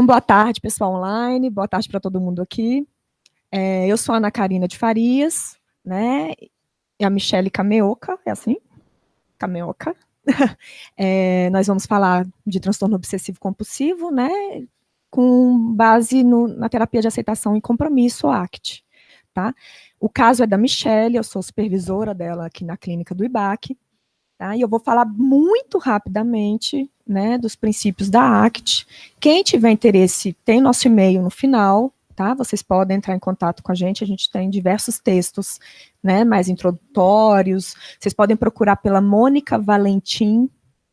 Então, boa tarde, pessoal online, boa tarde para todo mundo aqui. É, eu sou a Ana Karina de Farias, né, e a Michele Cameoca, é assim? Cameoca. É, nós vamos falar de transtorno obsessivo compulsivo, né, com base no, na terapia de aceitação e compromisso, ACT, tá? O caso é da Michele, eu sou supervisora dela aqui na clínica do IBAC, tá? E eu vou falar muito rapidamente né, dos princípios da ACT. Quem tiver interesse, tem nosso e-mail no final, tá? Vocês podem entrar em contato com a gente, a gente tem diversos textos, né, mais introdutórios. Vocês podem procurar pela Mônica Valentim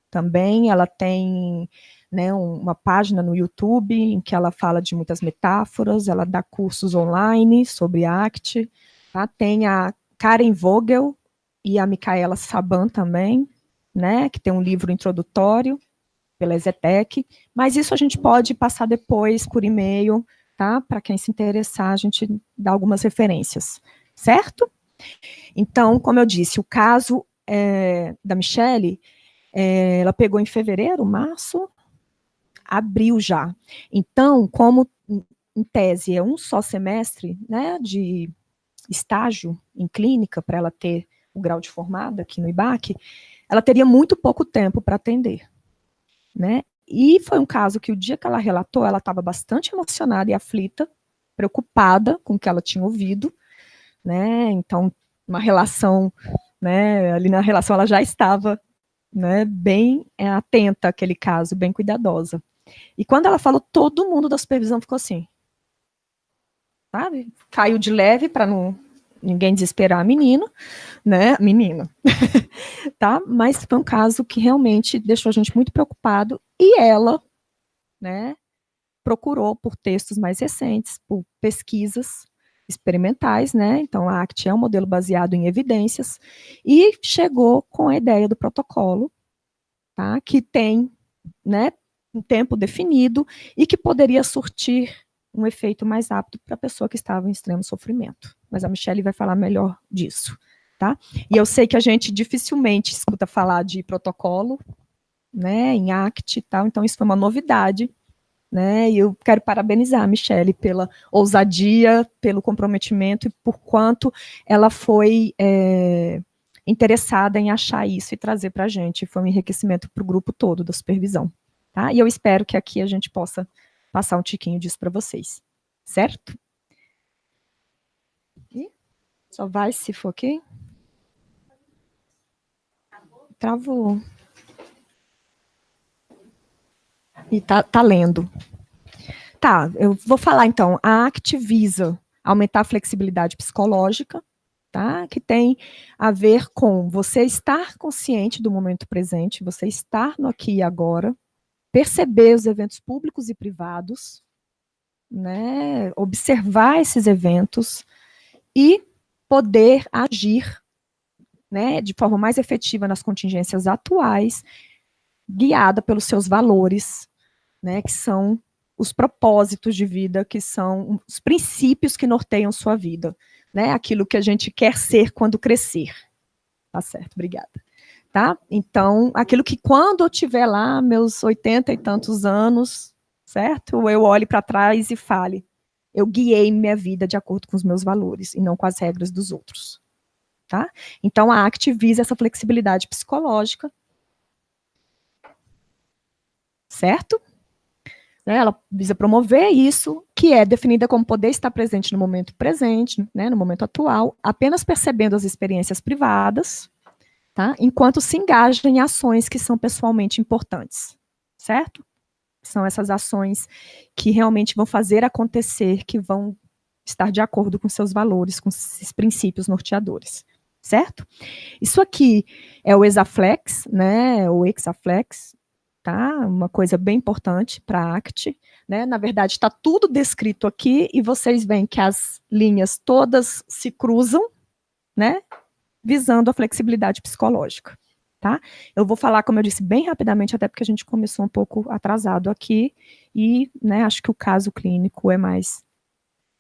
também, ela tem né, uma página no YouTube em que ela fala de muitas metáforas, ela dá cursos online sobre ACT, tá? Tem a Karen Vogel e a Micaela Saban também, né, que tem um livro introdutório, pela Exetec, mas isso a gente pode passar depois por e-mail, tá? Para quem se interessar, a gente dá algumas referências, certo? Então, como eu disse, o caso é, da Michelle, é, ela pegou em fevereiro, março, abril já. Então, como em tese é um só semestre, né, de estágio em clínica, para ela ter o grau de formada aqui no IBAC, ela teria muito pouco tempo para atender né? E foi um caso que o dia que ela relatou, ela estava bastante emocionada e aflita, preocupada com o que ela tinha ouvido, né? Então, uma relação, né? Ali na relação ela já estava, né? Bem é, atenta àquele caso, bem cuidadosa. E quando ela falou, todo mundo da supervisão ficou assim, sabe? Caiu de leve para não ninguém desesperar a menina, né, menina, tá? Mas foi um caso que realmente deixou a gente muito preocupado e ela, né, procurou por textos mais recentes, por pesquisas experimentais, né, então a ACT é um modelo baseado em evidências e chegou com a ideia do protocolo, tá, que tem, né, um tempo definido e que poderia surtir um efeito mais rápido para a pessoa que estava em extremo sofrimento. Mas a Michelle vai falar melhor disso, tá? E eu sei que a gente dificilmente escuta falar de protocolo, né, em ACT e tal, então isso foi uma novidade, né, e eu quero parabenizar a Michelle pela ousadia, pelo comprometimento e por quanto ela foi é, interessada em achar isso e trazer para a gente, foi um enriquecimento para o grupo todo da supervisão, tá? E eu espero que aqui a gente possa passar um tiquinho disso para vocês, certo? Só vai se for aqui. Travou. E tá, tá lendo. Tá, eu vou falar então. A ACT visa aumentar a flexibilidade psicológica, tá? Que tem a ver com você estar consciente do momento presente, você estar no aqui e agora, perceber os eventos públicos e privados, né, observar esses eventos e poder agir né, de forma mais efetiva nas contingências atuais, guiada pelos seus valores, né, que são os propósitos de vida, que são os princípios que norteiam sua vida, né, aquilo que a gente quer ser quando crescer. Tá certo, obrigada tá? Então, aquilo que quando eu tiver lá, meus oitenta e tantos anos, certo? Eu olhe para trás e fale, eu guiei minha vida de acordo com os meus valores e não com as regras dos outros, tá? Então, a ACT visa essa flexibilidade psicológica, certo? Né, ela visa promover isso, que é definida como poder estar presente no momento presente, né, no momento atual, apenas percebendo as experiências privadas, tá? enquanto se engaja em ações que são pessoalmente importantes, certo? São essas ações que realmente vão fazer acontecer, que vão estar de acordo com seus valores, com esses princípios norteadores, certo? Isso aqui é o Exaflex, né, o Exaflex, tá? Uma coisa bem importante para a ACT, né? Na verdade, está tudo descrito aqui e vocês veem que as linhas todas se cruzam, né? visando a flexibilidade psicológica. Tá? Eu vou falar, como eu disse, bem rapidamente, até porque a gente começou um pouco atrasado aqui, e né, acho que o caso clínico é mais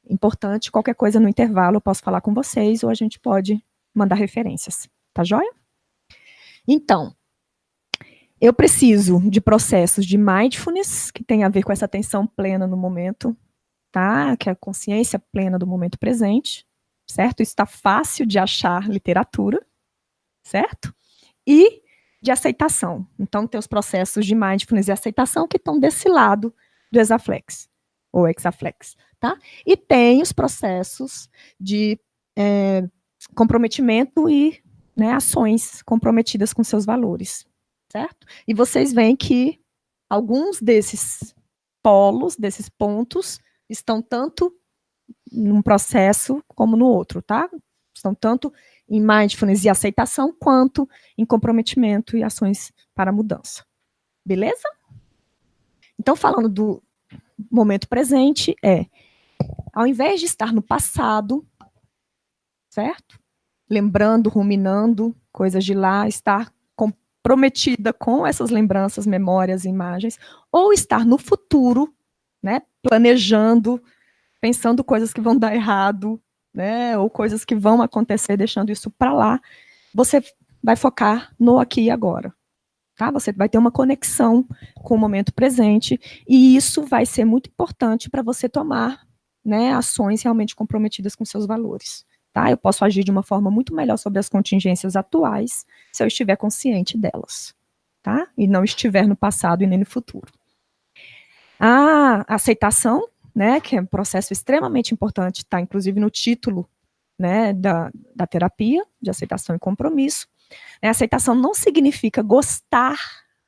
importante. Qualquer coisa no intervalo eu posso falar com vocês, ou a gente pode mandar referências. Tá joia? Então, Eu preciso de processos de mindfulness, que tem a ver com essa atenção plena no momento, tá? Que é a consciência plena do momento presente, certo? Isso está fácil de achar literatura, certo? E de aceitação. Então, tem os processos de mindfulness e aceitação que estão desse lado do Exaflex, ou Exaflex, tá? E tem os processos de é, comprometimento e né, ações comprometidas com seus valores, certo? E vocês veem que alguns desses polos, desses pontos, estão tanto num processo como no outro, tá? Estão tanto em mindfulness e aceitação, quanto em comprometimento e ações para mudança. Beleza? Então, falando do momento presente, é, ao invés de estar no passado, certo? Lembrando, ruminando coisas de lá, estar comprometida com essas lembranças, memórias, imagens, ou estar no futuro, né, planejando, pensando coisas que vão dar errado, né, ou coisas que vão acontecer, deixando isso para lá, você vai focar no aqui e agora. Tá? Você vai ter uma conexão com o momento presente, e isso vai ser muito importante para você tomar né, ações realmente comprometidas com seus valores. Tá? Eu posso agir de uma forma muito melhor sobre as contingências atuais se eu estiver consciente delas, tá? E não estiver no passado e nem no futuro. A aceitação, né, que é um processo extremamente importante, está inclusive no título né, da, da terapia, de aceitação e compromisso. A aceitação não significa gostar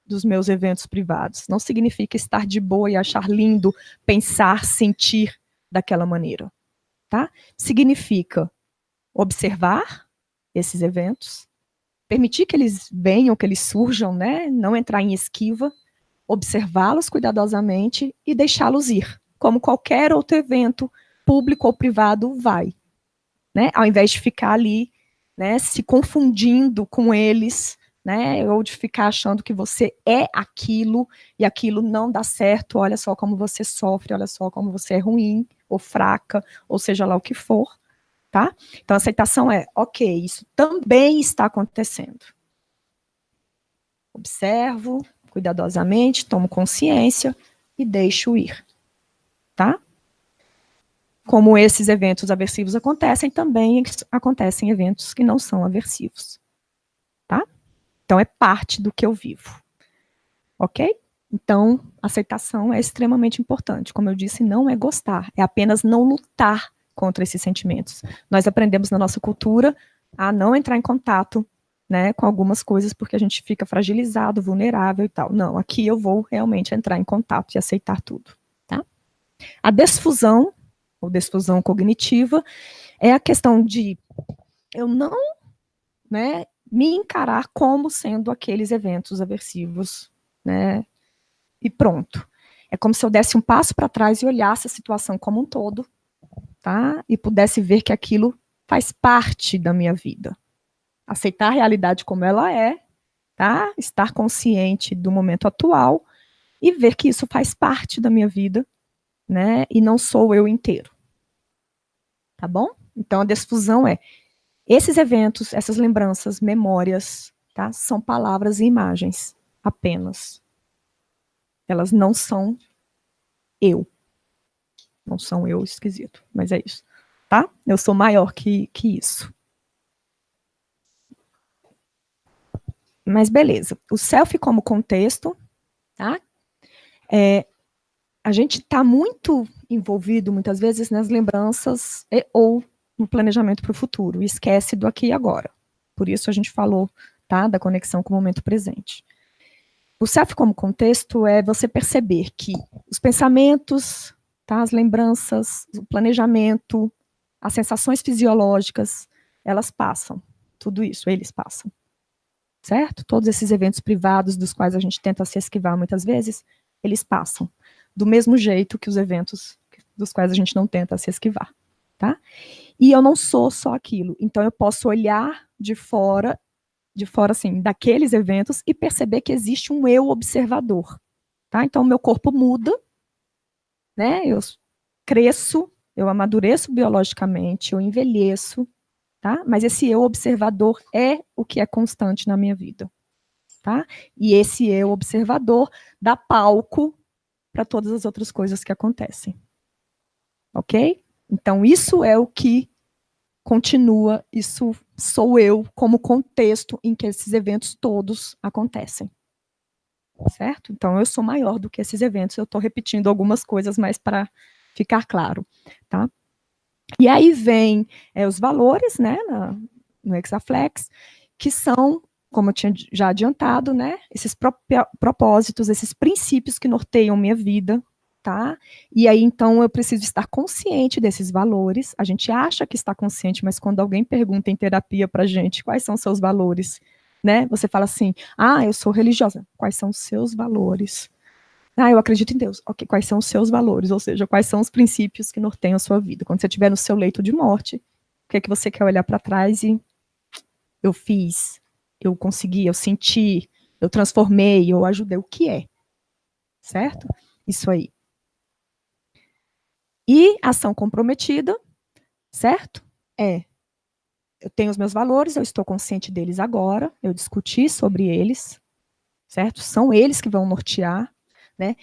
dos meus eventos privados, não significa estar de boa e achar lindo, pensar, sentir daquela maneira. Tá? Significa observar esses eventos, permitir que eles venham, que eles surjam, né? não entrar em esquiva, observá-los cuidadosamente e deixá-los ir, como qualquer outro evento, público ou privado, vai. Né? Ao invés de ficar ali né, se confundindo com eles, né, ou de ficar achando que você é aquilo e aquilo não dá certo, olha só como você sofre, olha só como você é ruim, ou fraca, ou seja lá o que for tá? Então, a aceitação é, ok, isso também está acontecendo. Observo cuidadosamente, tomo consciência e deixo ir, tá? Como esses eventos aversivos acontecem, também acontecem eventos que não são aversivos, tá? Então, é parte do que eu vivo, ok? Então, aceitação é extremamente importante. Como eu disse, não é gostar, é apenas não lutar contra esses sentimentos. Nós aprendemos na nossa cultura a não entrar em contato né, com algumas coisas porque a gente fica fragilizado, vulnerável e tal. Não, aqui eu vou realmente entrar em contato e aceitar tudo. A desfusão, ou desfusão cognitiva, é a questão de eu não né, me encarar como sendo aqueles eventos aversivos, né, e pronto. É como se eu desse um passo para trás e olhasse a situação como um todo, tá? E pudesse ver que aquilo faz parte da minha vida. Aceitar a realidade como ela é, tá? Estar consciente do momento atual e ver que isso faz parte da minha vida, né? E não sou eu inteiro. Tá bom? Então a desfusão é esses eventos, essas lembranças, memórias, tá? São palavras e imagens apenas. Elas não são eu. Não são eu esquisito, mas é isso. Tá? Eu sou maior que, que isso. Mas beleza. O self como contexto, tá? É, a gente está muito envolvido, muitas vezes, nas lembranças e, ou no planejamento para o futuro, esquece do aqui e agora. Por isso a gente falou tá, da conexão com o momento presente. O self como contexto é você perceber que os pensamentos, tá? As lembranças, o planejamento, as sensações fisiológicas, elas passam. Tudo isso, eles passam. Certo? Todos esses eventos privados dos quais a gente tenta se esquivar muitas vezes, eles passam. Do mesmo jeito que os eventos dos quais a gente não tenta se esquivar. Tá? E eu não sou só aquilo. Então eu posso olhar de fora, de fora assim, daqueles eventos e perceber que existe um eu observador. Tá? Então meu corpo muda, né? Eu cresço, eu amadureço biologicamente, eu envelheço, tá? Mas esse eu observador é o que é constante na minha vida. tá? E esse eu, observador, dá palco para todas as outras coisas que acontecem. Ok? Então, isso é o que continua, isso sou eu como contexto em que esses eventos todos acontecem. Certo? Então, eu sou maior do que esses eventos, eu estou repetindo algumas coisas, mas para ficar claro, tá? E aí vem é, os valores, né, na, no Exaflex, que são, como eu tinha já adiantado, né, esses propósitos, esses princípios que norteiam minha vida, tá? E aí, então, eu preciso estar consciente desses valores. A gente acha que está consciente, mas quando alguém pergunta em terapia pra gente quais são seus valores, né? Você fala assim, ah, eu sou religiosa. Quais são os seus valores? Ah, eu acredito em Deus. Ok, quais são os seus valores? Ou seja, quais são os princípios que norteiam a sua vida? Quando você estiver no seu leito de morte, o que é que você quer olhar para trás e eu fiz, eu consegui, eu senti, eu transformei, eu ajudei, o que é? Certo? Isso aí. E ação comprometida, certo? É, eu tenho os meus valores, eu estou consciente deles agora, eu discuti sobre eles, certo? São eles que vão nortear, né?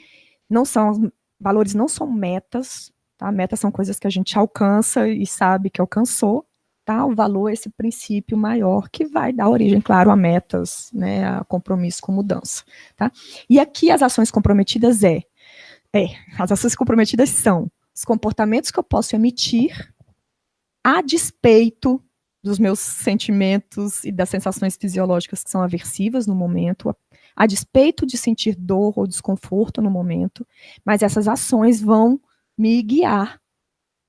Não são, valores não são metas, tá? Metas são coisas que a gente alcança e sabe que alcançou, tá? O valor é esse princípio maior que vai dar origem, claro, a metas, né? A compromisso com mudança, tá? E aqui as ações comprometidas é, é, as ações comprometidas são os comportamentos que eu posso emitir a despeito dos meus sentimentos e das sensações fisiológicas que são aversivas no momento, a, a despeito de sentir dor ou desconforto no momento, mas essas ações vão me guiar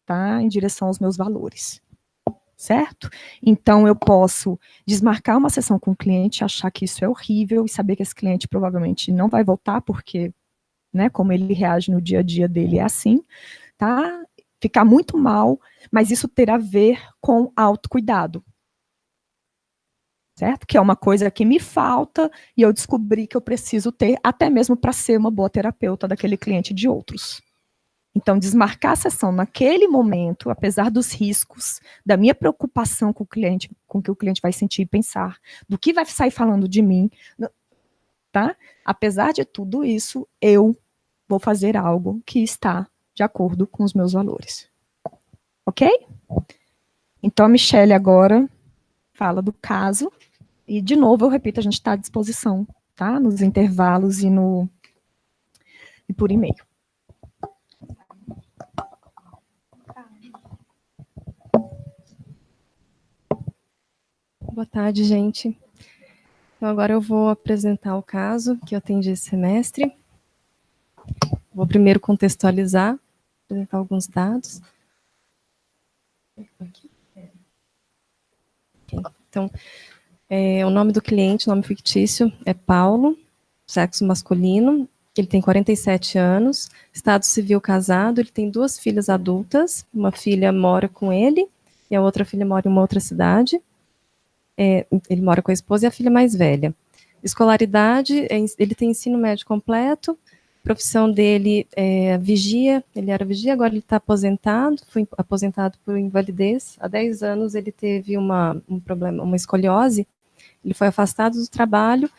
tá, em direção aos meus valores certo? Então, eu posso desmarcar uma sessão com o cliente, achar que isso é horrível e saber que esse cliente provavelmente não vai voltar, porque, né, como ele reage no dia a dia dele é assim, tá? Ficar muito mal, mas isso ter a ver com autocuidado. Certo? Que é uma coisa que me falta e eu descobri que eu preciso ter, até mesmo para ser uma boa terapeuta daquele cliente de outros. Então, desmarcar a sessão naquele momento, apesar dos riscos, da minha preocupação com o cliente, com o que o cliente vai sentir e pensar, do que vai sair falando de mim, tá? Apesar de tudo isso, eu vou fazer algo que está de acordo com os meus valores. Ok? Então, a Michelle agora fala do caso. E, de novo, eu repito, a gente está à disposição, tá? Nos intervalos e, no, e por e-mail. Boa tarde, gente. Então, agora eu vou apresentar o caso que eu atendi esse semestre. Vou primeiro contextualizar apresentar alguns dados. Então, é, o nome do cliente, nome fictício, é Paulo, sexo masculino, ele tem 47 anos, estado civil casado, ele tem duas filhas adultas, uma filha mora com ele e a outra filha mora em uma outra cidade. É, ele mora com a esposa e a filha mais velha. Escolaridade, é, ele tem ensino médio completo, profissão dele é vigia, ele era vigia, agora ele está aposentado, foi aposentado por invalidez. Há 10 anos ele teve uma, um problema, uma escoliose, ele foi afastado do trabalho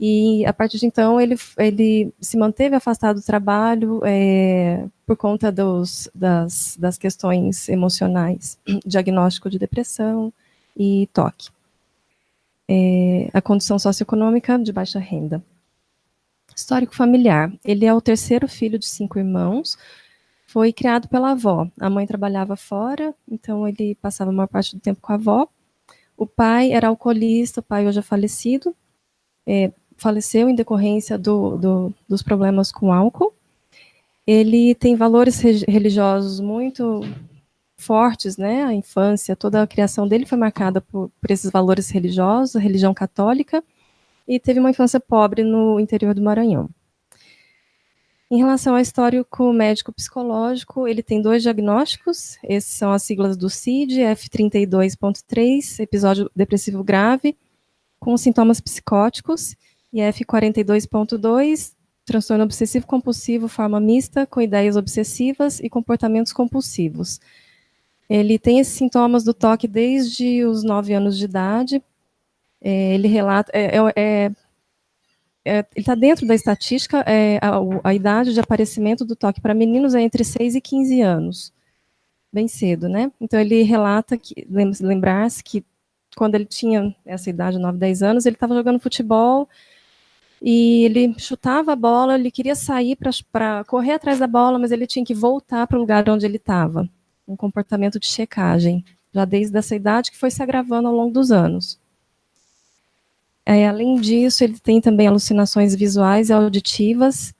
e a partir de então ele, ele se manteve afastado do trabalho é, por conta dos, das, das questões emocionais, diagnóstico de depressão e toque. É, a condição socioeconômica de baixa renda. Histórico familiar. Ele é o terceiro filho de cinco irmãos. Foi criado pela avó. A mãe trabalhava fora, então ele passava a maior parte do tempo com a avó. O pai era alcoolista, o pai hoje é falecido. É, faleceu em decorrência do, do, dos problemas com álcool. Ele tem valores religiosos muito fortes, né? A infância, toda a criação dele foi marcada por, por esses valores religiosos, a religião católica e teve uma infância pobre no interior do Maranhão. Em relação ao histórico médico psicológico, ele tem dois diagnósticos, esses são as siglas do CID, F32.3, episódio depressivo grave, com sintomas psicóticos, e F42.2, transtorno obsessivo compulsivo, forma mista, com ideias obsessivas e comportamentos compulsivos. Ele tem esses sintomas do toque desde os 9 anos de idade, é, ele relata, é, é, é, é, ele está dentro da estatística, a, a, idade de aparecimento do toque para meninos é entre 6 e 15 anos, bem cedo, né? Então ele relata que, lembrar-se que quando ele tinha essa idade, 9, 10 anos, ele estava jogando futebol e ele chutava a bola, ele queria sair para correr atrás da bola, mas ele tinha que voltar para o lugar onde ele estava. Um comportamento de checagem, já desde essa idade que foi se agravando ao longo dos anos. É, além disso, ele tem também alucinações visuais e auditivas,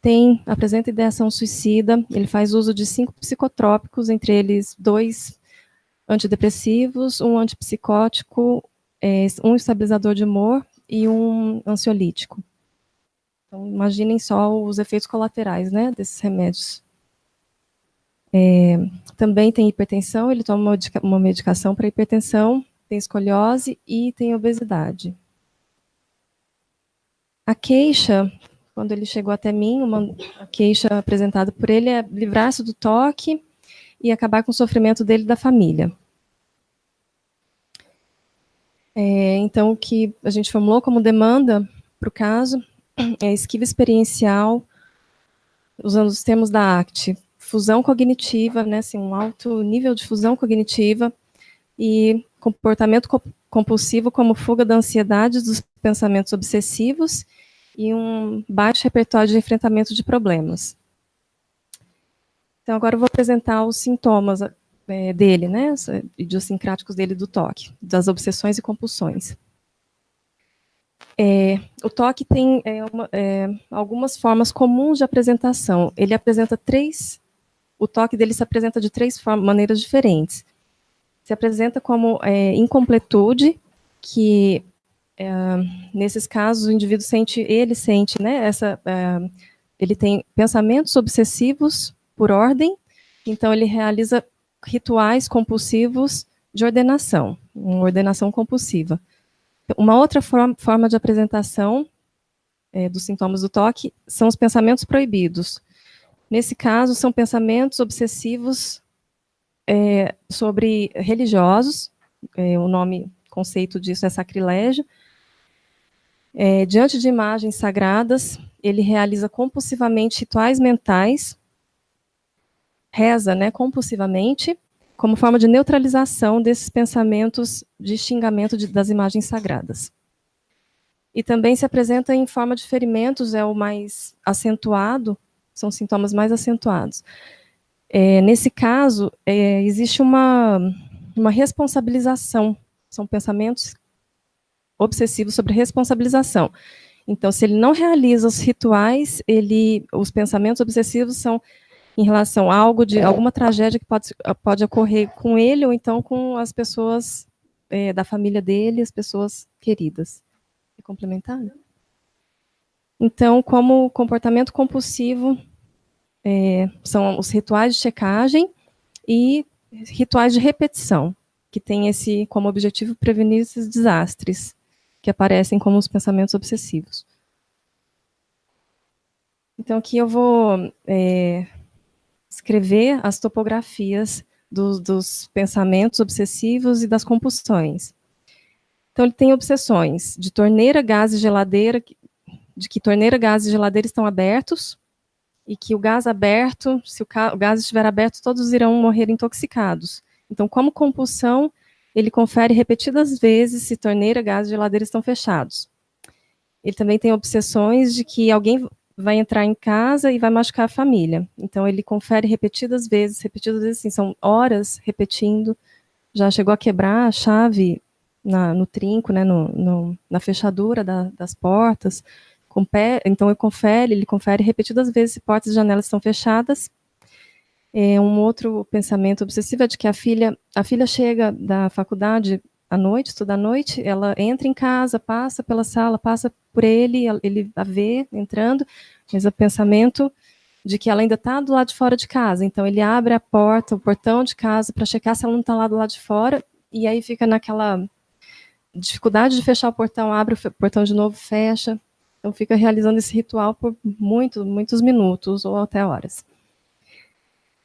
tem, apresenta ideação suicida, ele faz uso de cinco psicotrópicos, entre eles dois antidepressivos, um antipsicótico, é, um estabilizador de humor e um ansiolítico. Então, imaginem só os efeitos colaterais né, desses remédios. É, também tem hipertensão, ele toma uma medicação para hipertensão, tem escoliose e tem obesidade. A queixa, quando ele chegou até mim, uma a queixa apresentada por ele é livrar-se do toque e acabar com o sofrimento dele e da família. É, então, o que a gente formulou como demanda para o caso é esquiva experiencial, usando os termos da ACT, fusão cognitiva, né, assim, um alto nível de fusão cognitiva e comportamento compulsivo como fuga da ansiedade dos pensamentos obsessivos e um baixo repertório de enfrentamento de problemas. Então, agora eu vou apresentar os sintomas é, dele, né, idiosincráticos dele do toque, das obsessões e compulsões. É, o toque tem é, uma, é, algumas formas comuns de apresentação. Ele apresenta três, o toque dele se apresenta de três maneiras diferentes. Se apresenta como é, incompletude, que é, nesses casos o indivíduo sente, ele sente, né, essa, é, ele tem pensamentos obsessivos por ordem, então ele realiza rituais compulsivos de ordenação, uma ordenação compulsiva. Uma outra forma, de apresentação é, dos sintomas do toque são os pensamentos proibidos. Nesse caso, são pensamentos obsessivos é, sobre religiosos, é, o nome, conceito disso é sacrilégio. É, diante de imagens sagradas, ele realiza compulsivamente rituais mentais, reza né, compulsivamente, como forma de neutralização desses pensamentos de xingamento de, das imagens sagradas. E também se apresenta em forma de ferimentos, é o mais acentuado, são sintomas mais acentuados. É, nesse caso, é, existe uma, uma responsabilização, são pensamentos obsessivos sobre responsabilização. Então, se ele não realiza os rituais, ele, os pensamentos obsessivos são em relação a algo de alguma tragédia que pode, pode ocorrer com ele ou então com as pessoas é, da família dele, as pessoas queridas. É complementar? Então, como comportamento compulsivo, é, são os rituais de checagem e rituais de repetição, que tem esse como objetivo prevenir esses desastres que aparecem como os pensamentos obsessivos. Então, aqui eu vou é, escrever as topografias do, dos pensamentos obsessivos e das compulsões. Então, ele tem obsessões de torneira, gás e geladeira, de que torneira, gás e geladeira estão abertos, e que o gás aberto, se o, o gás estiver aberto, todos irão morrer intoxicados. Então, como compulsão, ele confere repetidas vezes se torneira, gás e geladeira estão fechados. Ele também tem obsessões de que alguém vai entrar em casa e vai machucar a família. Então ele confere repetidas vezes, repetidas vezes, assim, são horas repetindo. Já chegou a quebrar a chave na, no trinco, né, no, no, na fechadura da, das portas. Então ele confere, ele confere repetidas vezes se portas e janelas estão fechadas. É, um outro pensamento obsessivo é de que a filha, a filha chega da faculdade à noite, estuda à noite, ela entra em casa, passa pela sala, passa por ele, ele a vê entrando, mas o pensamento de que ela ainda está do lado de fora de casa. Então ele abre a porta, o portão de casa para checar se ela não está lá do lado de fora, e aí fica naquela dificuldade de fechar o portão, abre o portão de novo, fecha. Então fica realizando esse ritual por muito, muitos minutos ou até horas.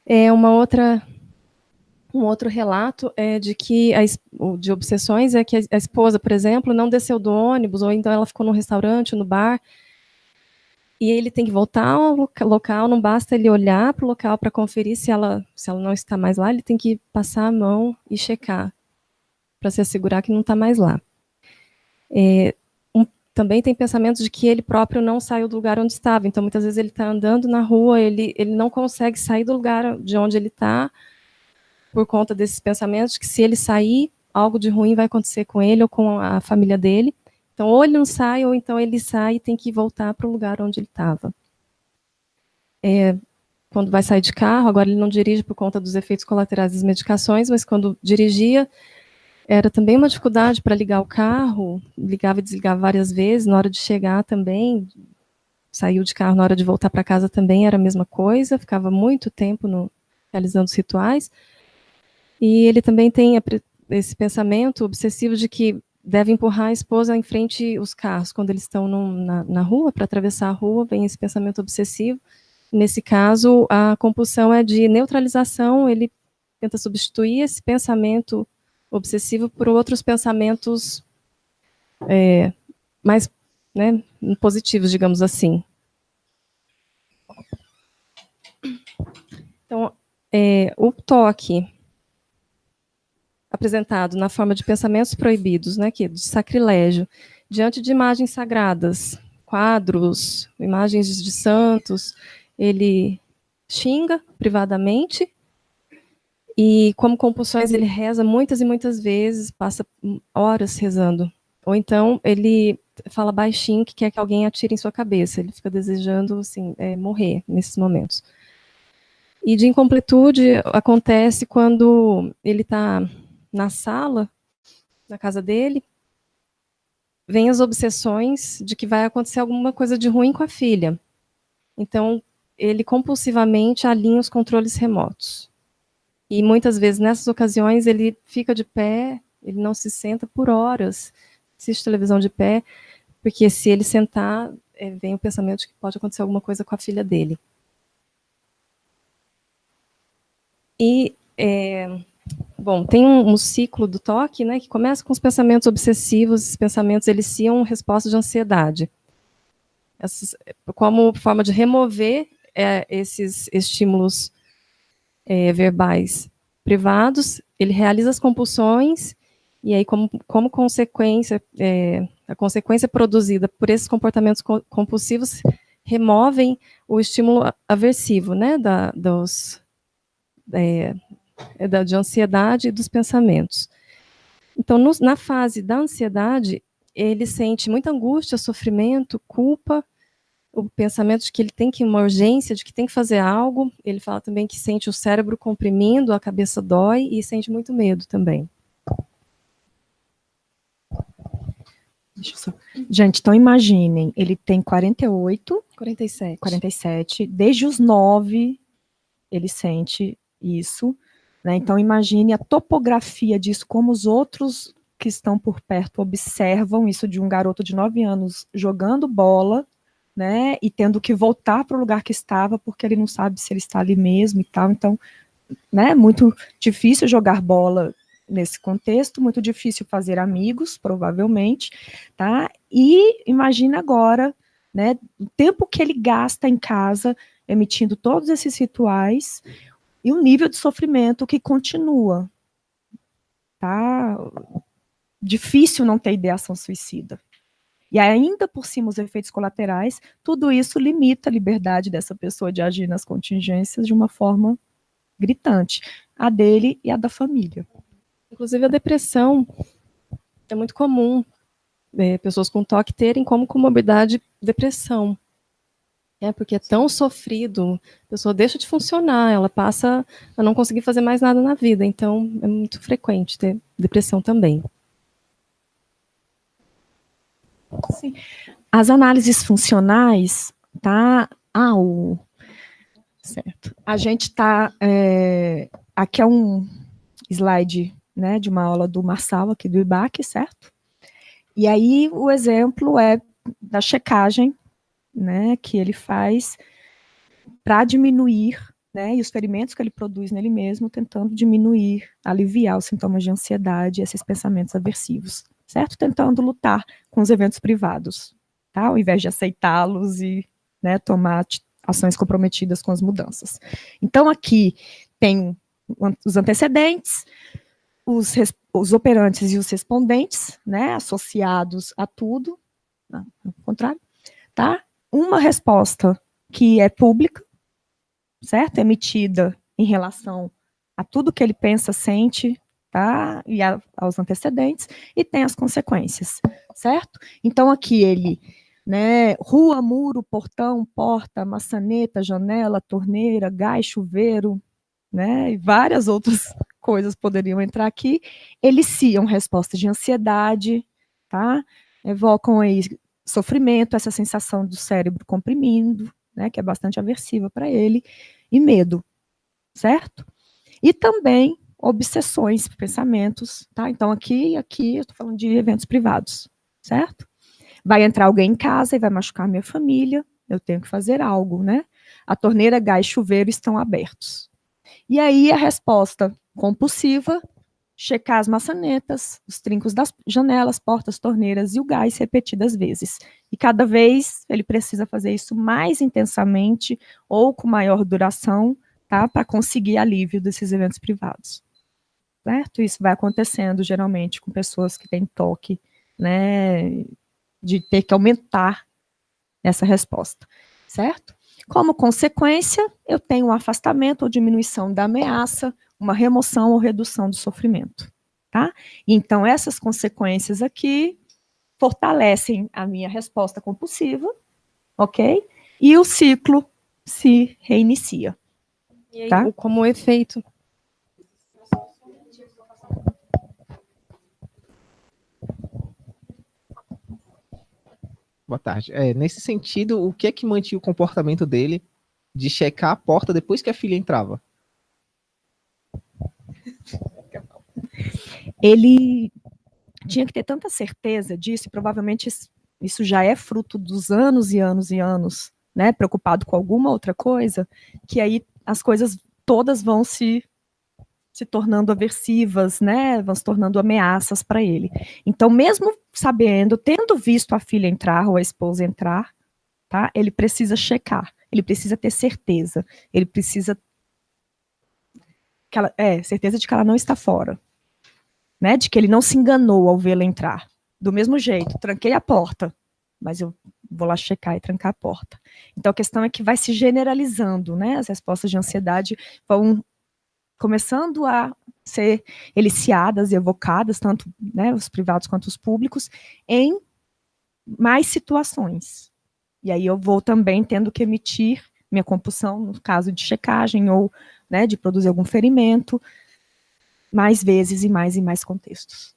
É uma outra Um outro relato é de que a, de obsessões é que a esposa, por exemplo, não desceu do ônibus ou então ela ficou no restaurante, no bar, e ele tem que voltar ao local, não basta ele olhar para o local para conferir se ela, se ela não está mais lá, ele tem que passar a mão e checar, para se assegurar que não está mais lá. É, também tem pensamentos de que ele próprio não saiu do lugar onde estava, então muitas vezes ele está andando na rua, ele, ele não consegue sair do lugar de onde ele está, por conta desses pensamentos, que se ele sair, algo de ruim vai acontecer com ele ou com a família dele, então, ou ele não sai, ou então ele sai e tem que voltar para o lugar onde ele estava. É, quando vai sair de carro, agora ele não dirige por conta dos efeitos colaterais das medicações, mas quando dirigia, era também uma dificuldade para ligar o carro, ligava e desligava várias vezes, na hora de chegar também, saiu de carro na hora de voltar para casa também era a mesma coisa, ficava muito tempo no, realizando os rituais. E ele também tem esse pensamento obsessivo de que deve empurrar a esposa em frente os carros quando eles estão na, na rua, para atravessar a rua, vem esse pensamento obsessivo. Nesse caso, a compulsão é de neutralização, ele tenta substituir esse pensamento obsessivo por outros pensamentos é, mais né, positivos, digamos assim. Então, é, o toque apresentado na forma de pensamentos proibidos, né, que é de sacrilégio, diante de imagens sagradas, quadros, imagens de santos, ele xinga privadamente e como compulsões ele reza muitas e muitas vezes, passa horas rezando. Ou então ele fala baixinho que quer que alguém atire em sua cabeça, ele fica desejando assim, é, morrer nesses momentos. E de incompletude acontece quando ele está na sala, na casa dele, vem as obsessões de que vai acontecer alguma coisa de ruim com a filha. Então, ele compulsivamente alinha os controles remotos. E muitas vezes, nessas ocasiões, ele fica de pé, ele não se senta por horas, assiste televisão de pé, porque se ele sentar, é, vem o pensamento de que pode acontecer alguma coisa com a filha dele. E é, Bom, tem um, um, ciclo do toque, né, que começa com os pensamentos obsessivos, esses pensamentos eliciam respostas de ansiedade. Essas, como forma de remover é, esses estímulos é, verbais privados, ele realiza as compulsões, e aí, como, como consequência, é, a consequência produzida por esses comportamentos compulsivos removem o estímulo aversivo, né, da, dos, é, é da, de ansiedade e dos pensamentos. Então, no, na fase da ansiedade, ele sente muita angústia, sofrimento, culpa, o pensamento de que ele tem que uma urgência, de que tem que fazer algo. Ele fala também que sente o cérebro comprimindo, a cabeça dói e sente muito medo também. Só... Gente, então imaginem, ele tem 48, 47. 47, desde os 9 ele sente isso. Né? Então, imagine a topografia disso, como os outros que estão por perto observam isso de um garoto de 9 anos jogando bola, né, e tendo que voltar para o lugar que estava, porque ele não sabe se ele está ali mesmo e tal, então, né, muito difícil jogar bola nesse contexto, muito difícil fazer amigos, provavelmente, tá, e imagina agora, né, o tempo que ele gasta em casa, emitindo todos esses rituais, e um nível de sofrimento que continua. Tá? Difícil não ter ideação suicida. E ainda por cima os efeitos colaterais, tudo isso limita a liberdade dessa pessoa de agir nas contingências de uma forma gritante, a dele e a da família. Inclusive a depressão é muito comum é, pessoas com toque terem como comorbidade depressão. É, porque é tão sofrido, a pessoa deixa de funcionar, ela passa a não conseguir fazer mais nada na vida, então é muito frequente ter depressão também. Sim. As análises funcionais, tá? Ah, o... Certo. A gente está... É... Aqui é um slide né, de uma aula do Marçal, aqui do IBAC, certo? E aí o exemplo é da checagem né, que ele faz para diminuir né, e os ferimentos que ele produz nele mesmo, tentando diminuir, aliviar os sintomas de ansiedade e esses pensamentos aversivos, certo? Tentando lutar com os eventos privados, tá? Ao invés de aceitá-los e né, tomar ações comprometidas com as mudanças. Então, aqui tem os antecedentes, os, os operantes e os respondentes, né, associados a tudo, ao contrário, tá? Uma resposta que é pública, certo? Emitida em relação a tudo que ele pensa, sente, tá? E a, aos antecedentes, e tem as consequências, certo? Então, aqui ele, né, rua, muro, portão, porta, maçaneta, janela, torneira, gás, chuveiro, né, e várias outras coisas poderiam entrar aqui, eliciam respostas de ansiedade, tá? Evocam aí sofrimento, essa sensação do cérebro comprimindo, né, que é bastante aversiva para ele, e medo, certo? E também obsessões, pensamentos, tá? Então aqui, aqui eu estou falando de eventos privados, certo? Vai entrar alguém em casa e vai machucar minha família, eu tenho que fazer algo, né? A torneira, gás, chuveiro estão abertos. E aí a resposta compulsiva, checar as maçanetas, os trincos das janelas, portas, torneiras e o gás repetidas vezes. E cada vez ele precisa fazer isso mais intensamente ou com maior duração, tá? Para conseguir alívio desses eventos privados. Certo? Isso vai acontecendo geralmente com pessoas que têm toque, né? De ter que aumentar essa resposta, certo? Como consequência, eu tenho um afastamento ou diminuição da ameaça, uma remoção ou redução do sofrimento. Tá? Então, essas consequências aqui fortalecem a minha resposta compulsiva, ok? E o ciclo se reinicia. E aí, tá? como efeito? Boa tarde. É, nesse sentido, o que é que mantinha o comportamento dele de checar a porta depois que a filha entrava? Ele tinha que ter tanta certeza disso, e provavelmente isso já é fruto dos anos e anos e anos, né, preocupado com alguma outra coisa, que aí as coisas todas vão se se tornando aversivas, né, vão se tornando ameaças para ele. Então, mesmo sabendo, tendo visto a filha entrar ou a esposa entrar, tá, ele precisa checar, ele precisa ter certeza, ele precisa que ela, é, certeza de que ela não está fora, né, de que ele não se enganou ao vê-la entrar. Do mesmo jeito, tranquei a porta, mas eu vou lá checar e trancar a porta. Então a questão é que vai se generalizando, né, as respostas de ansiedade vão começando a ser eliciadas e evocadas, tanto né, os privados quanto os públicos, em mais situações. E aí eu vou também tendo que emitir minha compulsão no caso de checagem ou né, de produzir algum ferimento, mais vezes e mais e mais contextos.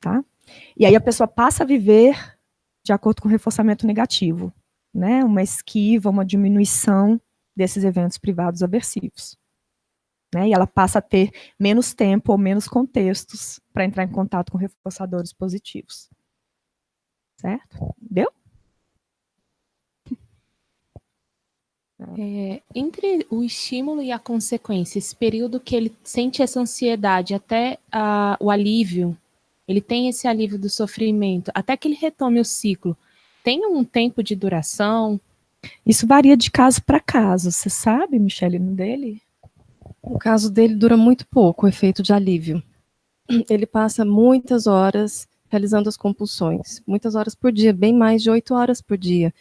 Tá? E aí a pessoa passa a viver de acordo com o reforçamento negativo, né, uma esquiva, uma diminuição desses eventos privados aversivos. Né, e ela passa a ter menos tempo ou menos contextos para entrar em contato com reforçadores positivos. Certo? Deu? É, entre o estímulo e a consequência, esse período que ele sente essa ansiedade até uh, o alívio, ele tem esse alívio do sofrimento, até que ele retome o ciclo, tem um tempo de duração? Isso varia de caso para caso, você sabe, Michele, no dele? O caso dele dura muito pouco, o efeito de alívio. Ele passa muitas horas realizando as compulsões, muitas horas por dia, bem mais de oito horas por dia.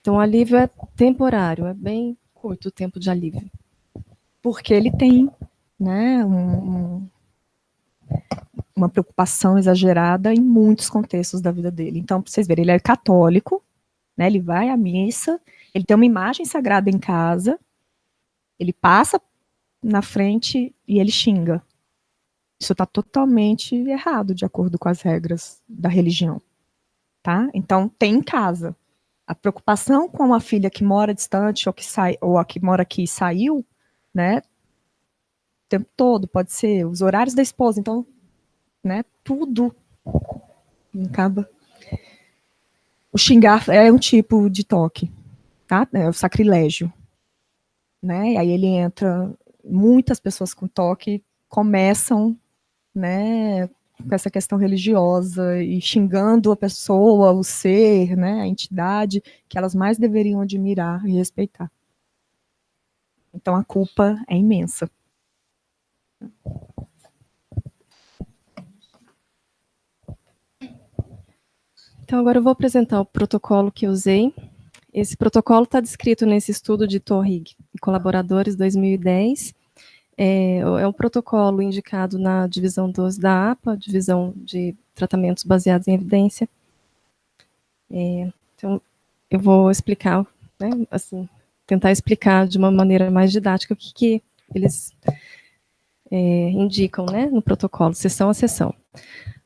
Então, o alívio é temporário, é bem curto o tempo de alívio. Porque ele tem né, um, uma preocupação exagerada em muitos contextos da vida dele. Então, para vocês verem, ele é católico, né, ele vai à missa, ele tem uma imagem sagrada em casa, ele passa na frente e ele xinga. Isso está totalmente errado, de acordo com as regras da religião. Tá? Então, tem em casa. A preocupação com a filha que mora distante ou, que sai, ou a que mora aqui saiu, né? O tempo todo, pode ser os horários da esposa. Então, né? Tudo acaba. O xingar é um tipo de toque, tá? É o sacrilégio. né? E aí ele entra, muitas pessoas com toque começam, né, com essa questão religiosa e xingando a pessoa, o ser, né, a entidade que elas mais deveriam admirar e respeitar. Então a culpa é imensa. Então agora eu vou apresentar o protocolo que usei. Esse protocolo está descrito nesse estudo de Torrig e colaboradores 2010. É, é um protocolo indicado na divisão 12 da APA, divisão de tratamentos baseados em evidência. É, então, eu vou explicar, né, assim, tentar explicar de uma maneira mais didática o que, que eles é, indicam né, no protocolo, sessão a sessão.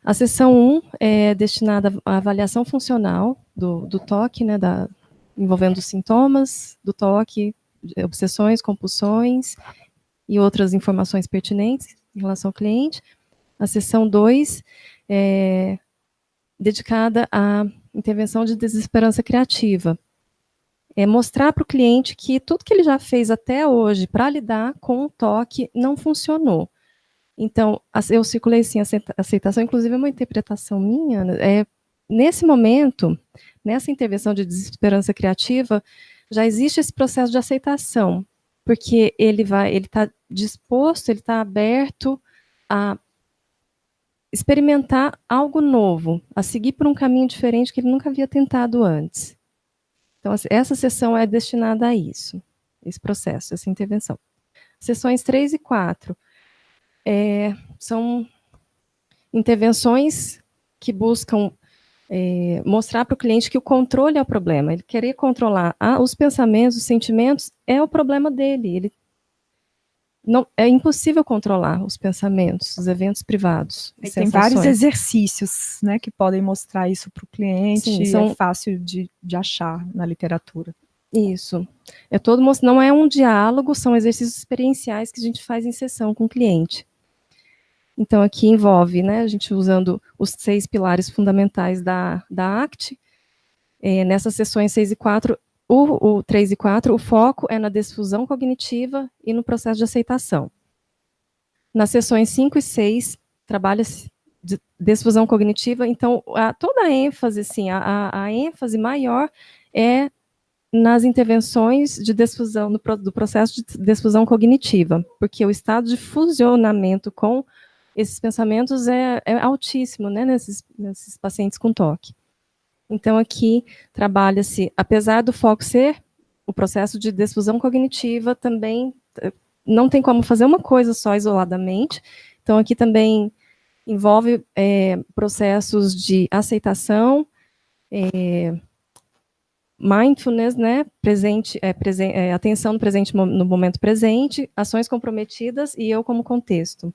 A sessão 1 é destinada à avaliação funcional do, do toque, né, da, envolvendo os sintomas do toque, obsessões, compulsões e outras informações pertinentes em relação ao cliente. A sessão 2 é dedicada à intervenção de desesperança criativa. É mostrar para o cliente que tudo que ele já fez até hoje para lidar com o toque não funcionou. Então, eu circulei assim, aceitação, inclusive é uma interpretação minha, é, nesse momento, nessa intervenção de desesperança criativa, já existe esse processo de aceitação, porque ele vai, ele está disposto, ele está aberto a experimentar algo novo, a seguir por um caminho diferente que ele nunca havia tentado antes. Então, essa sessão é destinada a isso, esse processo, essa intervenção. Sessões 3 e 4 é, são intervenções que buscam é, mostrar para o cliente que o controle é o problema. Ele querer controlar ah, os pensamentos, os sentimentos, é o problema dele. Ele não, é impossível controlar os pensamentos, os eventos privados. Tem vários exercícios né, que podem mostrar isso para o cliente, Sim, são... é fácil de, de achar na literatura. Isso. É todo, não é um diálogo, são exercícios experienciais que a gente faz em sessão com o cliente. Então, aqui envolve, né, a gente usando os seis pilares fundamentais da, da ACT, é, nessas sessões 6 e 4, o, o 3 e 4, o foco é na desfusão cognitiva e no processo de aceitação. Nas sessões 5 e 6, trabalha-se de desfusão cognitiva, então a, toda a ênfase, assim, a, a, ênfase maior é nas intervenções de desfusão, do processo de desfusão cognitiva, porque o estado de fusionamento com esses pensamentos é, é altíssimo né, nesses, nesses pacientes com toque. Então, aqui trabalha-se, apesar do foco ser o processo de desfusão cognitiva, também eh, não tem como fazer uma coisa só isoladamente. Então, aqui também envolve é, processos de aceitação, é, mindfulness, né, presente, é, presen atenção no presente no momento presente, ações comprometidas e eu como contexto.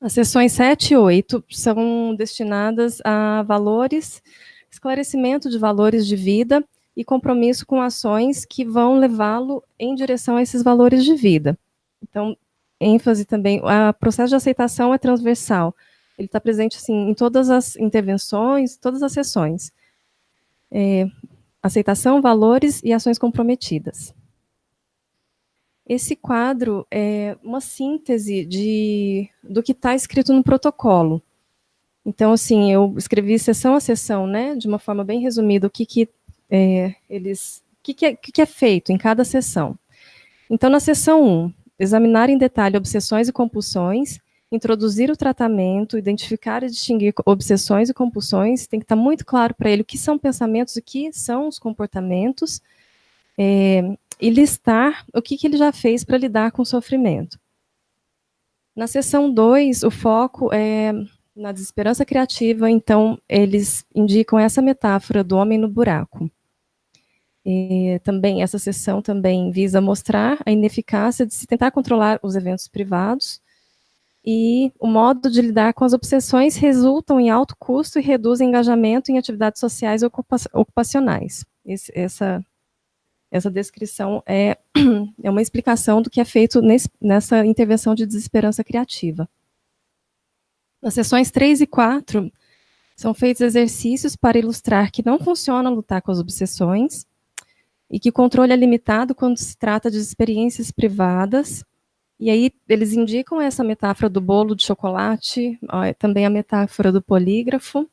As sessões 7 e 8 são destinadas a valores, esclarecimento de valores de vida e compromisso com ações que vão levá-lo em direção a esses valores de vida. Então, ênfase também, o processo de aceitação é transversal. Ele está presente assim, em todas as intervenções, todas as sessões. É, aceitação, valores e ações comprometidas. Esse quadro é uma síntese de, do que está escrito no protocolo. Então, assim, eu escrevi sessão a sessão, né, de uma forma bem resumida, o que, que é, eles, o que, que, é, que, que é feito em cada sessão. Então, na sessão 1, examinar em detalhe obsessões e compulsões, introduzir o tratamento, identificar e distinguir obsessões e compulsões, tem que estar muito claro para ele o que são pensamentos, o que são os comportamentos, é, e listar o que, que ele já fez para lidar com o sofrimento. Na seção 2, o foco é na desesperança criativa, então eles indicam essa metáfora do homem no buraco. E também essa sessão também visa mostrar a ineficácia de se tentar controlar os eventos privados e o modo de lidar com as obsessões resultam em alto custo e reduzem engajamento em atividades sociais e ocupacionais. Esse, essa essa descrição é, é uma explicação do que é feito nesse, nessa intervenção de desesperança criativa. Nas sessões 3 e 4, são feitos exercícios para ilustrar que não funciona lutar com as obsessões, e que o controle é limitado quando se trata de experiências privadas. E aí eles indicam essa metáfora do bolo de chocolate, ó, também a metáfora do polígrafo,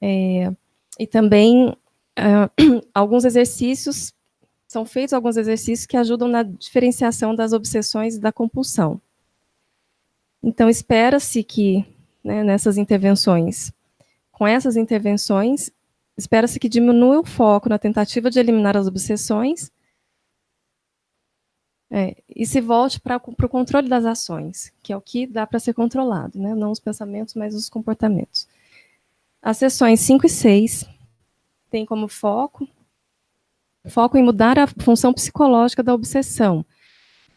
é, e também é, alguns exercícios, são feitos alguns exercícios que ajudam na diferenciação das obsessões e da compulsão. Então, espera-se que, né, nessas intervenções, com essas intervenções, espera-se que diminua o foco na tentativa de eliminar as obsessões é, e se volte para o controle das ações, que é o que dá para ser controlado, né? não os pensamentos, mas os comportamentos. As sessões 5 e 6 têm como foco foco em mudar a função psicológica da obsessão,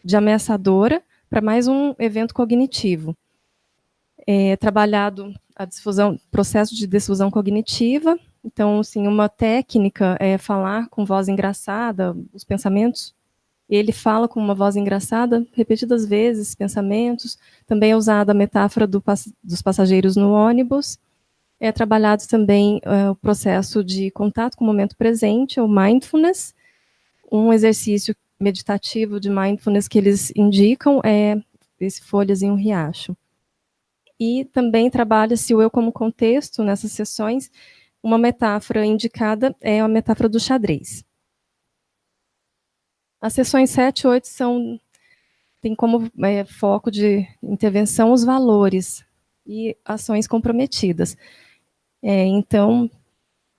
de ameaçadora para mais um evento cognitivo. É trabalhado a difusão, processo de difusão cognitiva, então, assim, uma técnica é falar com voz engraçada, os pensamentos. Ele fala com uma voz engraçada repetidas vezes, pensamentos. Também é usada a metáfora do, dos passageiros no ônibus. É trabalhado também uh, o processo de contato com o momento presente, o mindfulness. Um exercício meditativo de mindfulness que eles indicam é esse folhas em um riacho. E também trabalha-se o eu como contexto nessas sessões, uma metáfora indicada é a metáfora do xadrez. As sessões 7 e 8 são, têm como é, foco de intervenção os valores e ações comprometidas. É, então,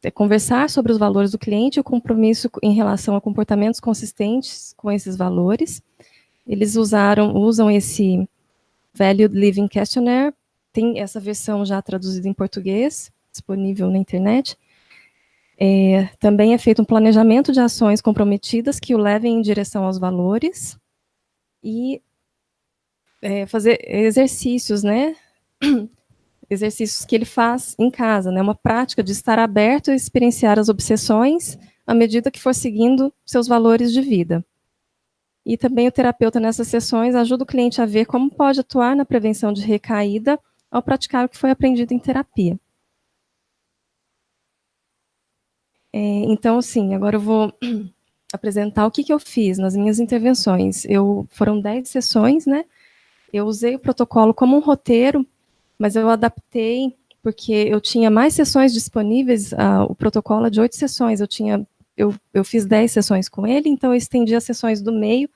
é conversar sobre os valores do cliente e o compromisso em relação a comportamentos consistentes com esses valores. Eles usaram, usam esse Value Living Questionnaire, tem essa versão já traduzida em português, disponível na internet. É, também é feito um planejamento de ações comprometidas que o levem em direção aos valores e é, fazer exercícios, né? exercícios que ele faz em casa, né? Uma prática de estar aberto a experienciar as obsessões à medida que for seguindo seus valores de vida. E também o terapeuta nessas sessões ajuda o cliente a ver como pode atuar na prevenção de recaída ao praticar o que foi aprendido em terapia. É, então, sim, agora eu vou apresentar o que, que eu fiz nas minhas intervenções. Eu, foram 10 sessões, né? Eu usei o protocolo como um roteiro, mas eu adaptei porque eu tinha mais sessões disponíveis, uh, o protocolo é de oito sessões, eu tinha, eu, eu fiz 10 sessões com ele, então eu estendi as sessões do meio,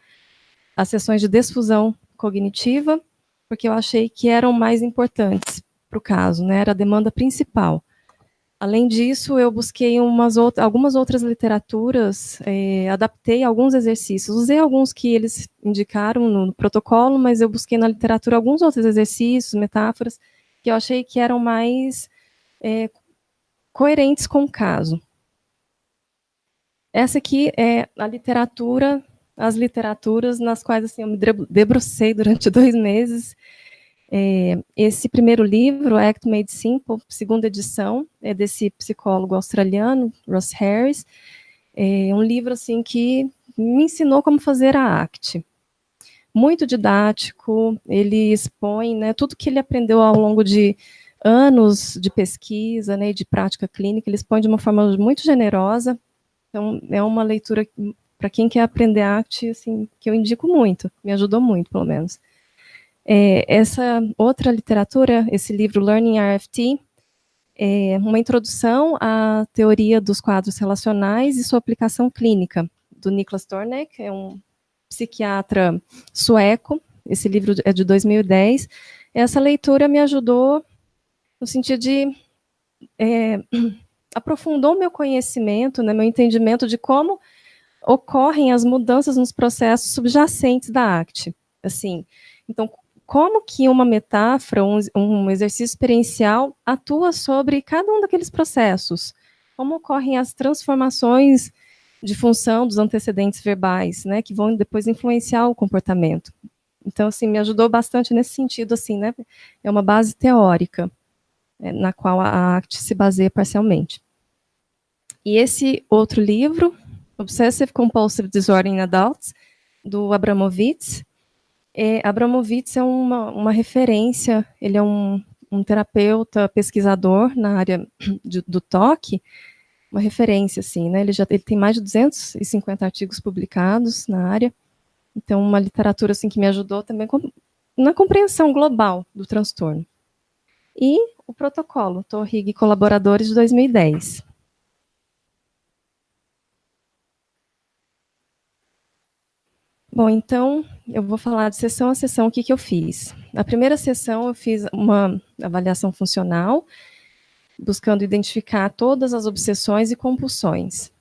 as sessões de desfusão cognitiva, porque eu achei que eram mais importantes para o caso, né, era a demanda principal. Além disso, eu busquei outras, algumas outras literaturas, é, adaptei alguns exercícios, usei alguns que eles indicaram no protocolo, mas eu busquei na literatura alguns outros exercícios, metáforas, que eu achei que eram mais é, coerentes com o caso. Essa aqui é a literatura, as literaturas nas quais assim, eu me debrucei durante dois meses, é, esse primeiro livro, Act Made Simple, segunda edição, é desse psicólogo australiano, Ross Harris. É um livro assim que me ensinou como fazer a ACT. Muito didático, ele expõe né, tudo que ele aprendeu ao longo de anos de pesquisa né, de prática clínica, ele expõe de uma forma muito generosa. Então, é uma leitura para quem quer aprender ACT, assim, que eu indico muito, me ajudou muito, pelo menos. É, essa outra literatura, esse livro Learning RFT, é uma introdução à teoria dos quadros relacionais e sua aplicação clínica, do Niklas Tornek, é um psiquiatra sueco, esse livro é de 2010. Essa leitura me ajudou no sentido de é, aprofundou meu conhecimento, né, meu entendimento de como ocorrem as mudanças nos processos subjacentes da ACT. Assim, então, como que uma metáfora, um, um exercício experiencial atua sobre cada um daqueles processos? Como ocorrem as transformações de função dos antecedentes verbais, né, que vão depois influenciar o comportamento. Então, assim, me ajudou bastante nesse sentido, assim, né, é uma base teórica, é, na qual a ACT se baseia parcialmente. E esse outro livro, Obsessive Compulsive Disorder in Adults, do Abramovitz, é, Abramovitz é uma, uma referência, ele é um, um terapeuta, pesquisador na área de, do toque, uma referência, assim, né? Ele já ele tem mais de 250 artigos publicados na área, então uma literatura assim que me ajudou também na compreensão global do transtorno. E o protocolo Torrig Colaboradores de 2010. Bom, então eu vou falar de sessão a sessão o que, que eu fiz. Na primeira sessão eu fiz uma avaliação funcional, buscando identificar todas as obsessões e compulsões.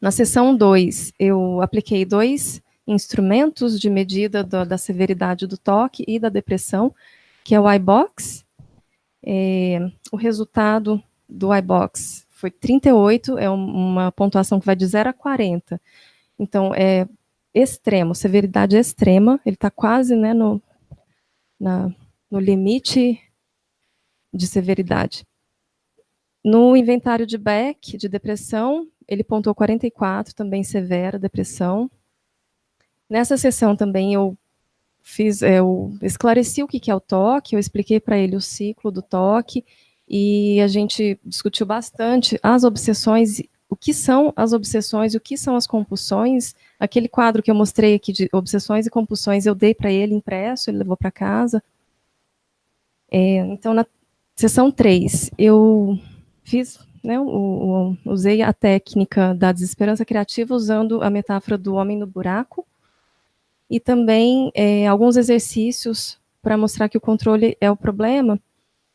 Na sessão 2, eu apliquei dois instrumentos de medida do, da severidade do toque e da depressão, que é o iBox. É, o resultado do iBox foi 38, é uma pontuação que vai de 0 a 40. Então, é extremo, severidade extrema, ele está quase né, no, na, no limite de severidade. No inventário de Beck, de depressão, ele pontuou 44, também severa depressão. Nessa sessão também eu fiz, eu esclareci o que é o toque, eu expliquei para ele o ciclo do toque, e a gente discutiu bastante as obsessões o que são as obsessões, o que são as compulsões. Aquele quadro que eu mostrei aqui de obsessões e compulsões, eu dei para ele impresso, ele levou para casa. É, então, na sessão 3, eu fiz, né, o, o, usei a técnica da desesperança criativa usando a metáfora do homem no buraco e também é, alguns exercícios para mostrar que o controle é o problema,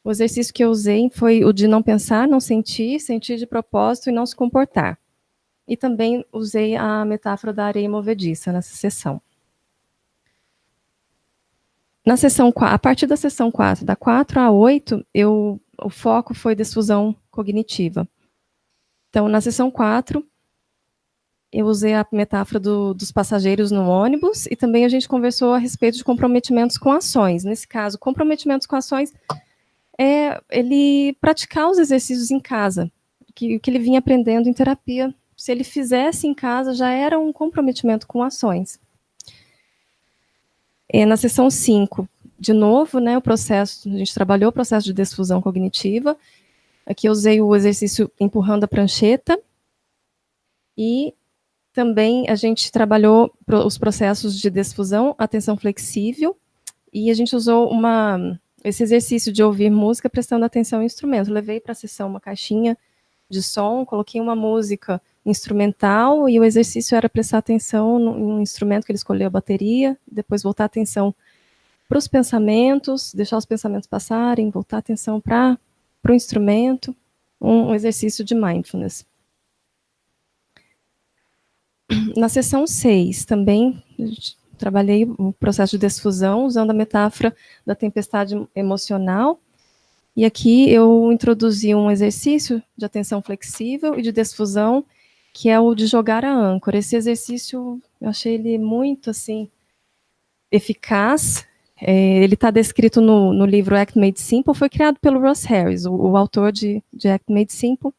o exercício que eu usei foi o de não pensar, não sentir, sentir de propósito e não se comportar. E também usei a metáfora da areia movediça nessa sessão. Na sessão, a partir da sessão 4, da 4 a 8, eu, o foco foi desfusão cognitiva. Então, na sessão 4, eu usei a metáfora do, dos passageiros no ônibus e também a gente conversou a respeito de comprometimentos com ações. Nesse caso, comprometimentos com ações é ele praticar os exercícios em casa, que, que ele vinha aprendendo em terapia. Se ele fizesse em casa, já era um comprometimento com ações. E na sessão 5, de novo, né, o processo, a gente trabalhou o processo de desfusão cognitiva. Aqui eu usei o exercício empurrando a prancheta. E também a gente trabalhou os processos de desfusão, atenção flexível, e a gente usou uma esse exercício de ouvir música prestando atenção ao instrumento. Levei para a sessão uma caixinha de som, coloquei uma música instrumental e o exercício era prestar atenção no, instrumento que ele escolheu, a bateria, depois voltar a atenção para os pensamentos, deixar os pensamentos passarem, voltar a atenção para o instrumento, um, um exercício de mindfulness. Na sessão 6, também trabalhei o processo de desfusão usando a metáfora da tempestade emocional. E aqui eu introduzi um exercício de atenção flexível e de desfusão, que é o de jogar a âncora. Esse exercício, eu achei ele muito, assim, eficaz. É, ele está descrito no, no, livro Act Made Simple, foi criado pelo Ross Harris, o, o autor de, de Act Made Simple.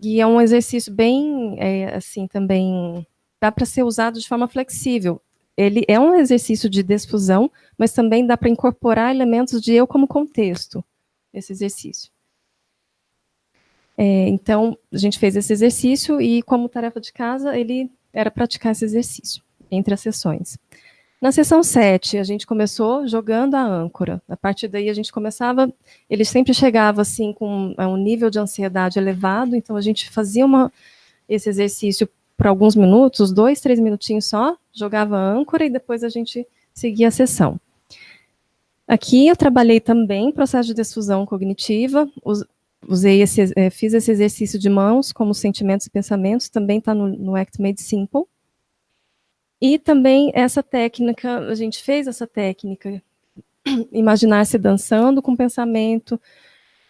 E é um exercício bem, é, assim, também dá para ser usado de forma flexível ele é um exercício de desfusão, mas também dá para incorporar elementos de eu como contexto, esse exercício. É, então, a gente fez esse exercício e, como tarefa de casa, ele era praticar esse exercício entre as sessões. Na sessão 7, a gente começou jogando a âncora. A partir daí, a gente começava, ele sempre chegava assim com um nível de ansiedade elevado, então a gente fazia uma, esse exercício por alguns minutos, dois, três minutinhos só, jogava âncora e depois a gente seguia a sessão. Aqui eu trabalhei também processo de desfusão cognitiva, usei esse, é, fiz esse exercício de mãos, como sentimentos e pensamentos, também está no, no Act Made Simple. E também essa técnica, a gente fez essa técnica, imaginar-se dançando com pensamento,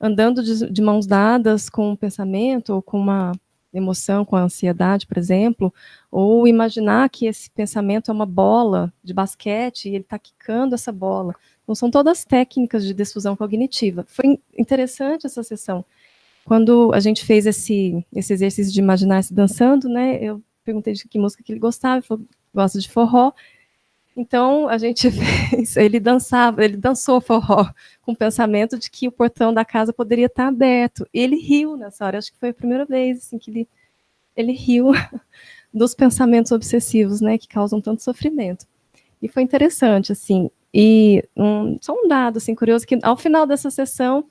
andando de, de mãos dadas com o pensamento, ou com uma emoção, com a ansiedade, por exemplo, ou imaginar que esse pensamento é uma bola de basquete e ele está quicando essa bola. Então, são todas técnicas de desfusão cognitiva. Foi interessante essa sessão. Quando a gente fez esse, esse exercício de imaginar-se dançando, né, eu perguntei de que música que ele gostava, ele falou, gosta de forró, Então, a gente fez, ele dançava, ele dançou forró com o pensamento de que o portão da casa poderia estar aberto. Ele riu nessa hora, acho que foi a primeira vez assim, que ele, ele riu dos pensamentos obsessivos, né, que causam tanto sofrimento. E foi interessante, assim. E um, só um dado, assim, curioso, que ao final dessa sessão,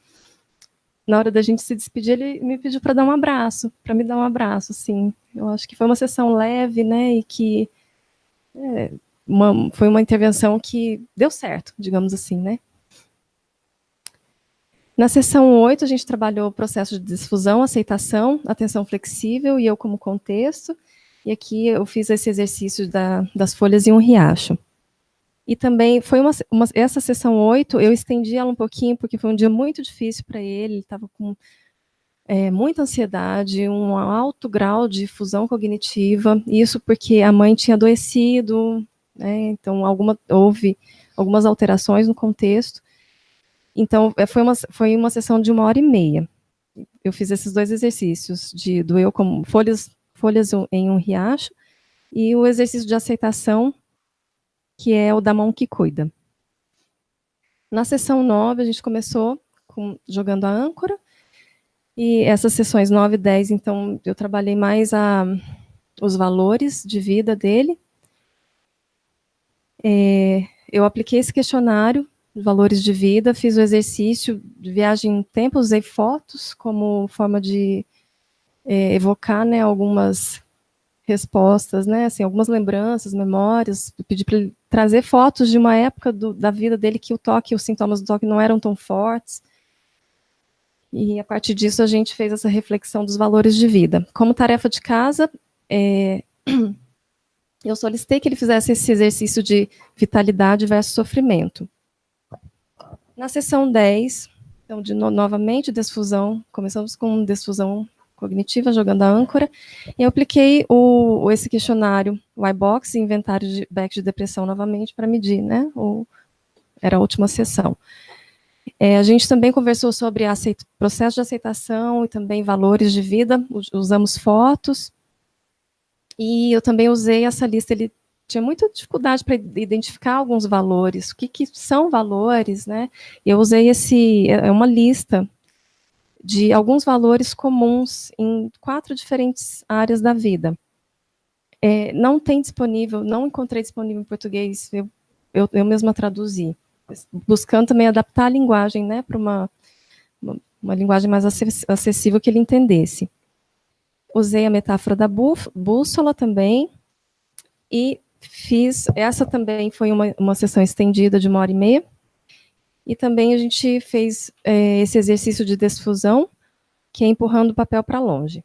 na hora da gente se despedir, ele me pediu para dar um abraço, para me dar um abraço, assim. Eu acho que foi uma sessão leve, né, e que é, uma, foi uma intervenção que deu certo, digamos assim, né. Na sessão 8, a gente trabalhou o processo de difusão, aceitação, atenção flexível e eu como contexto. E aqui eu fiz esse exercício da, das folhas em um riacho. E também foi uma, uma, essa sessão 8, eu estendi ela um pouquinho, porque foi um dia muito difícil para ele, ele estava com é, muita ansiedade, um alto grau de fusão cognitiva, isso porque a mãe tinha adoecido, né, então alguma, houve algumas alterações no contexto. Então, é, foi uma, foi uma sessão de uma hora e meia. Eu fiz esses dois exercícios, de, do eu como folhas, folhas em um riacho, e o exercício de aceitação que é o da mão que cuida. Na sessão 9, a gente começou com, jogando a âncora, e essas sessões 9 e 10, então, eu trabalhei mais a, os valores de vida dele. É, eu apliquei esse questionário, valores de vida, fiz o exercício de viagem em tempo, usei fotos como forma de é, evocar né, algumas respostas, né, assim, algumas lembranças, memórias, pedi para ele trazer fotos de uma época do, da vida dele que o toque, os sintomas do toque não eram tão fortes, e a partir disso a gente fez essa reflexão dos valores de vida. Como tarefa de casa, é, eu solicitei que ele fizesse esse exercício de vitalidade versus sofrimento. Na sessão 10, então, de no, novamente, desfusão, começamos com desfusão cognitiva, jogando a âncora, e eu apliquei o, esse questionário, o iBox, inventário de back de depressão novamente, para medir, né, o, era a última sessão. É, a gente também conversou sobre aceito, processo de aceitação e também valores de vida, usamos fotos, e eu também usei essa lista, ele tinha muita dificuldade para identificar alguns valores, o que, que são valores, né, eu usei esse, é uma lista de alguns valores comuns em quatro diferentes áreas da vida. É, não tem disponível, não encontrei disponível em português, eu, eu, eu mesma traduzi, buscando também adaptar a linguagem né, para uma, uma, uma, linguagem mais acessível que ele entendesse. Usei a metáfora da bússola também, e fiz, essa também foi uma, uma sessão estendida de uma hora e meia, e também a gente fez é, esse exercício de desfusão, que é empurrando o papel para longe.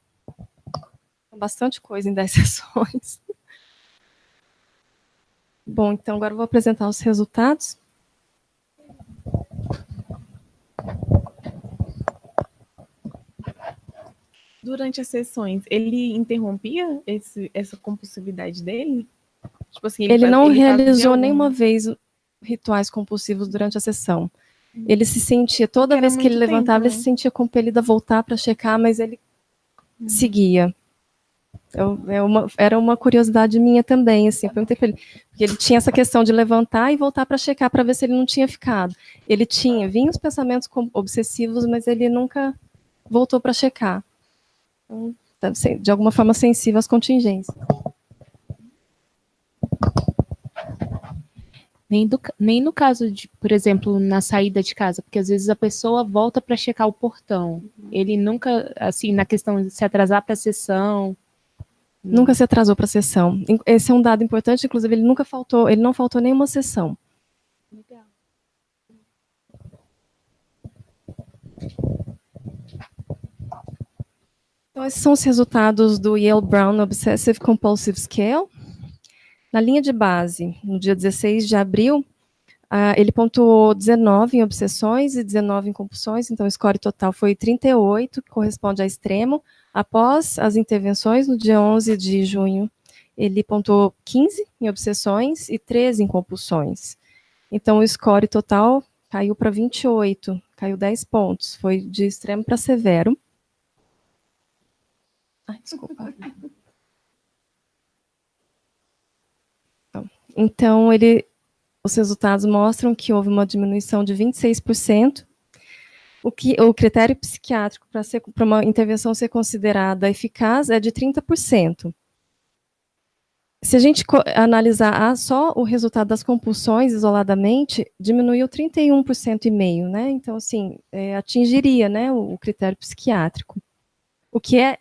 Bastante coisa em 10 sessões. Bom, então agora eu vou apresentar os resultados. Durante as sessões, ele interrompia esse, essa compulsividade dele? Tipo assim, ele, ele não ele realizou nenhuma vez rituais compulsivos durante a sessão. Ele se sentia, toda vez que ele levantava, tempo, ele se né? sentia compelido a voltar para checar, mas ele hum. seguia. Eu, é uma, era uma curiosidade minha também, assim, eu perguntei para ele, porque ele tinha essa questão de levantar e voltar para checar para ver se ele não tinha ficado. Ele tinha, vinha os pensamentos obsessivos, mas ele nunca voltou para checar. Então, de alguma forma sensível às contingências. Nem, do, nem no caso de, por exemplo, na saída de casa, porque às vezes a pessoa volta para checar o portão. Ele nunca, assim, na questão de se atrasar para a sessão. Nunca se atrasou para a sessão. Esse é um dado importante, inclusive ele nunca faltou, ele não faltou nenhuma sessão. Legal. Então, esses são os resultados do Yale Brown Obsessive Compulsive Scale. Na linha de base, no dia 16 de abril, uh, ele pontuou 19 em obsessões e 19 em compulsões, então o score total foi 38, que corresponde a extremo. Após as intervenções, no dia 11 de junho, ele pontuou 15 em obsessões e 13 em compulsões. Então o score total caiu para 28, caiu 10 pontos, foi de extremo para severo. Ai, desculpa. Então, ele os resultados mostram que houve uma diminuição de 26%. O, que, o critério psiquiátrico para uma intervenção ser considerada eficaz é de 30%. Se a gente analisar só o resultado das compulsões isoladamente, diminuiu 31% e meio, né? Então, assim, é, atingiria né, o, o critério psiquiátrico. O que é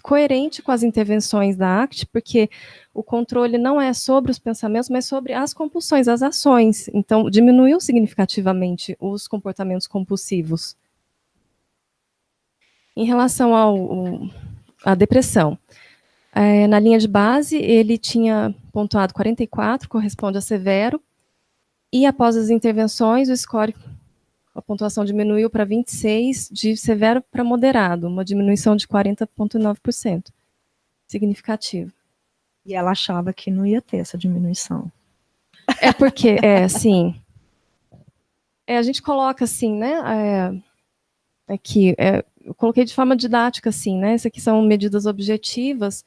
coerente com as intervenções da ACT, porque o controle não é sobre os pensamentos, mas sobre as compulsões, as ações. Então, diminuiu significativamente os comportamentos compulsivos. Em relação ao, à depressão, é, na linha de base, ele tinha pontuado 44, corresponde a severo, e após as intervenções, o score a pontuação diminuiu para 26, de severo para moderado, uma diminuição de 40,9%. Significativo. E ela achava que não ia ter essa diminuição. É porque, é, sim. É, a gente coloca assim, né? É, aqui, é, eu coloquei de forma didática, assim, né? Essas aqui são medidas objetivas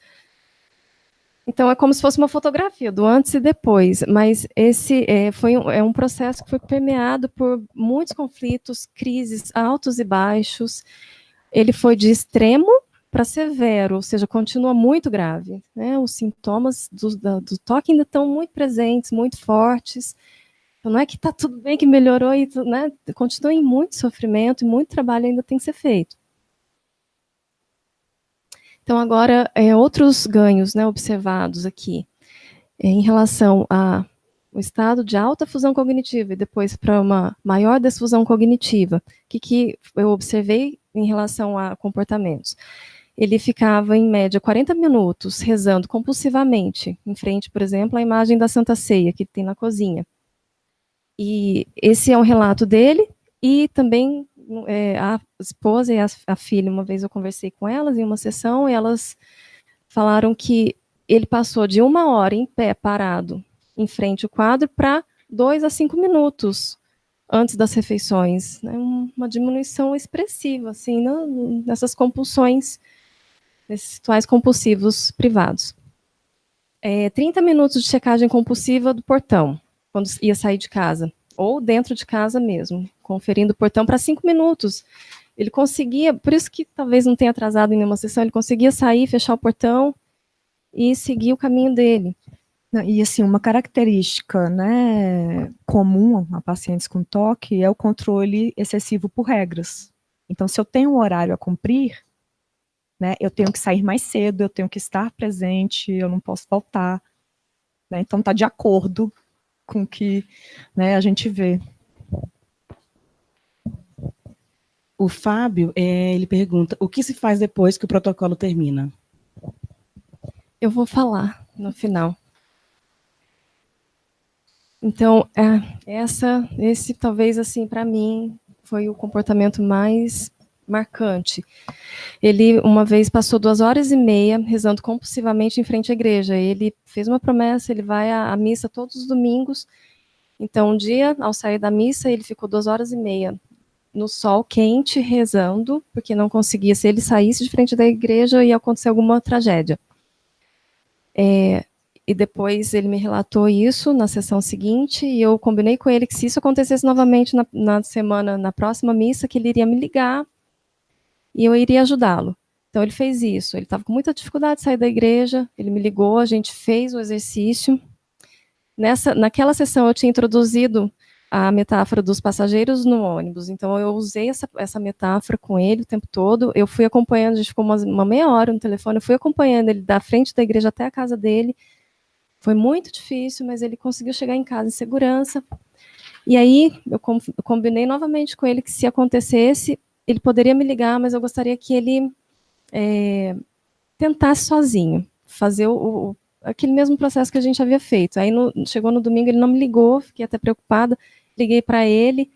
então é como se fosse uma fotografia do antes e depois, mas esse é, foi um, é um processo que foi permeado por muitos conflitos, crises altos e baixos. Ele foi de extremo para severo, ou seja, continua muito grave. Né? Os sintomas do, da, do toque ainda estão muito presentes, muito fortes. Então, não é que está tudo bem, que melhorou, e, né? continua em muito sofrimento e muito trabalho ainda tem que ser feito. Então, agora, é, outros ganhos né, observados aqui, é, em relação ao estado de alta fusão cognitiva e depois para uma maior desfusão cognitiva. O que, que eu observei em relação a comportamentos? Ele ficava, em média, 40 minutos rezando compulsivamente, em frente, por exemplo, à imagem da Santa Ceia, que tem na cozinha. E esse é um relato dele, e também é, a esposa e a, a, filha, uma vez eu conversei com elas em uma sessão, e elas falaram que ele passou de uma hora em pé, parado, em frente ao quadro, para dois a cinco minutos antes das refeições. Né? Uma diminuição expressiva, assim, né? nessas compulsões, nesses rituais compulsivos privados. É, 30 minutos de checagem compulsiva do portão, quando ia sair de casa ou dentro de casa mesmo, conferindo o portão para cinco minutos. Ele conseguia, por isso que talvez não tenha atrasado em nenhuma sessão, ele conseguia sair, fechar o portão e seguir o caminho dele. E assim, uma característica né, comum a pacientes com toque é o controle excessivo por regras. Então, se eu tenho um horário a cumprir, né, eu tenho que sair mais cedo, eu tenho que estar presente, eu não posso faltar. Né, então, está de acordo com que né, a gente vê. O Fábio, é, ele pergunta, o que se faz depois que o protocolo termina? Eu vou falar no final. Então, é, essa, esse talvez, assim, para mim, foi o comportamento mais marcante. Ele, uma vez, passou duas horas e meia rezando compulsivamente em frente à igreja. Ele fez uma promessa, ele vai à, à missa todos os domingos. Então, um dia, ao sair da missa, ele ficou duas horas e meia no sol quente, rezando, porque não conseguia, se ele saísse de frente da igreja, ia acontecer alguma tragédia. É, e depois ele me relatou isso na sessão seguinte, e eu combinei com ele que se isso acontecesse novamente na, na semana, na próxima missa, que ele iria me ligar e eu iria ajudá-lo. Então ele fez isso. Ele estava com muita dificuldade de sair da igreja. Ele me ligou, a gente fez o exercício. Nessa, naquela sessão eu tinha introduzido a metáfora dos passageiros no ônibus. Então eu usei essa, essa metáfora com ele o tempo todo. Eu fui acompanhando, a gente ficou uma, uma meia hora no telefone. Eu fui acompanhando ele da frente da igreja até a casa dele. Foi muito difícil, mas ele conseguiu chegar em casa em segurança. E aí eu combinei novamente com ele que se acontecesse, ele poderia me ligar, mas eu gostaria que ele é, tentasse sozinho, fazer o, o, aquele mesmo processo que a gente havia feito. Aí no, chegou no domingo, ele não me ligou, fiquei até preocupada, liguei para ele,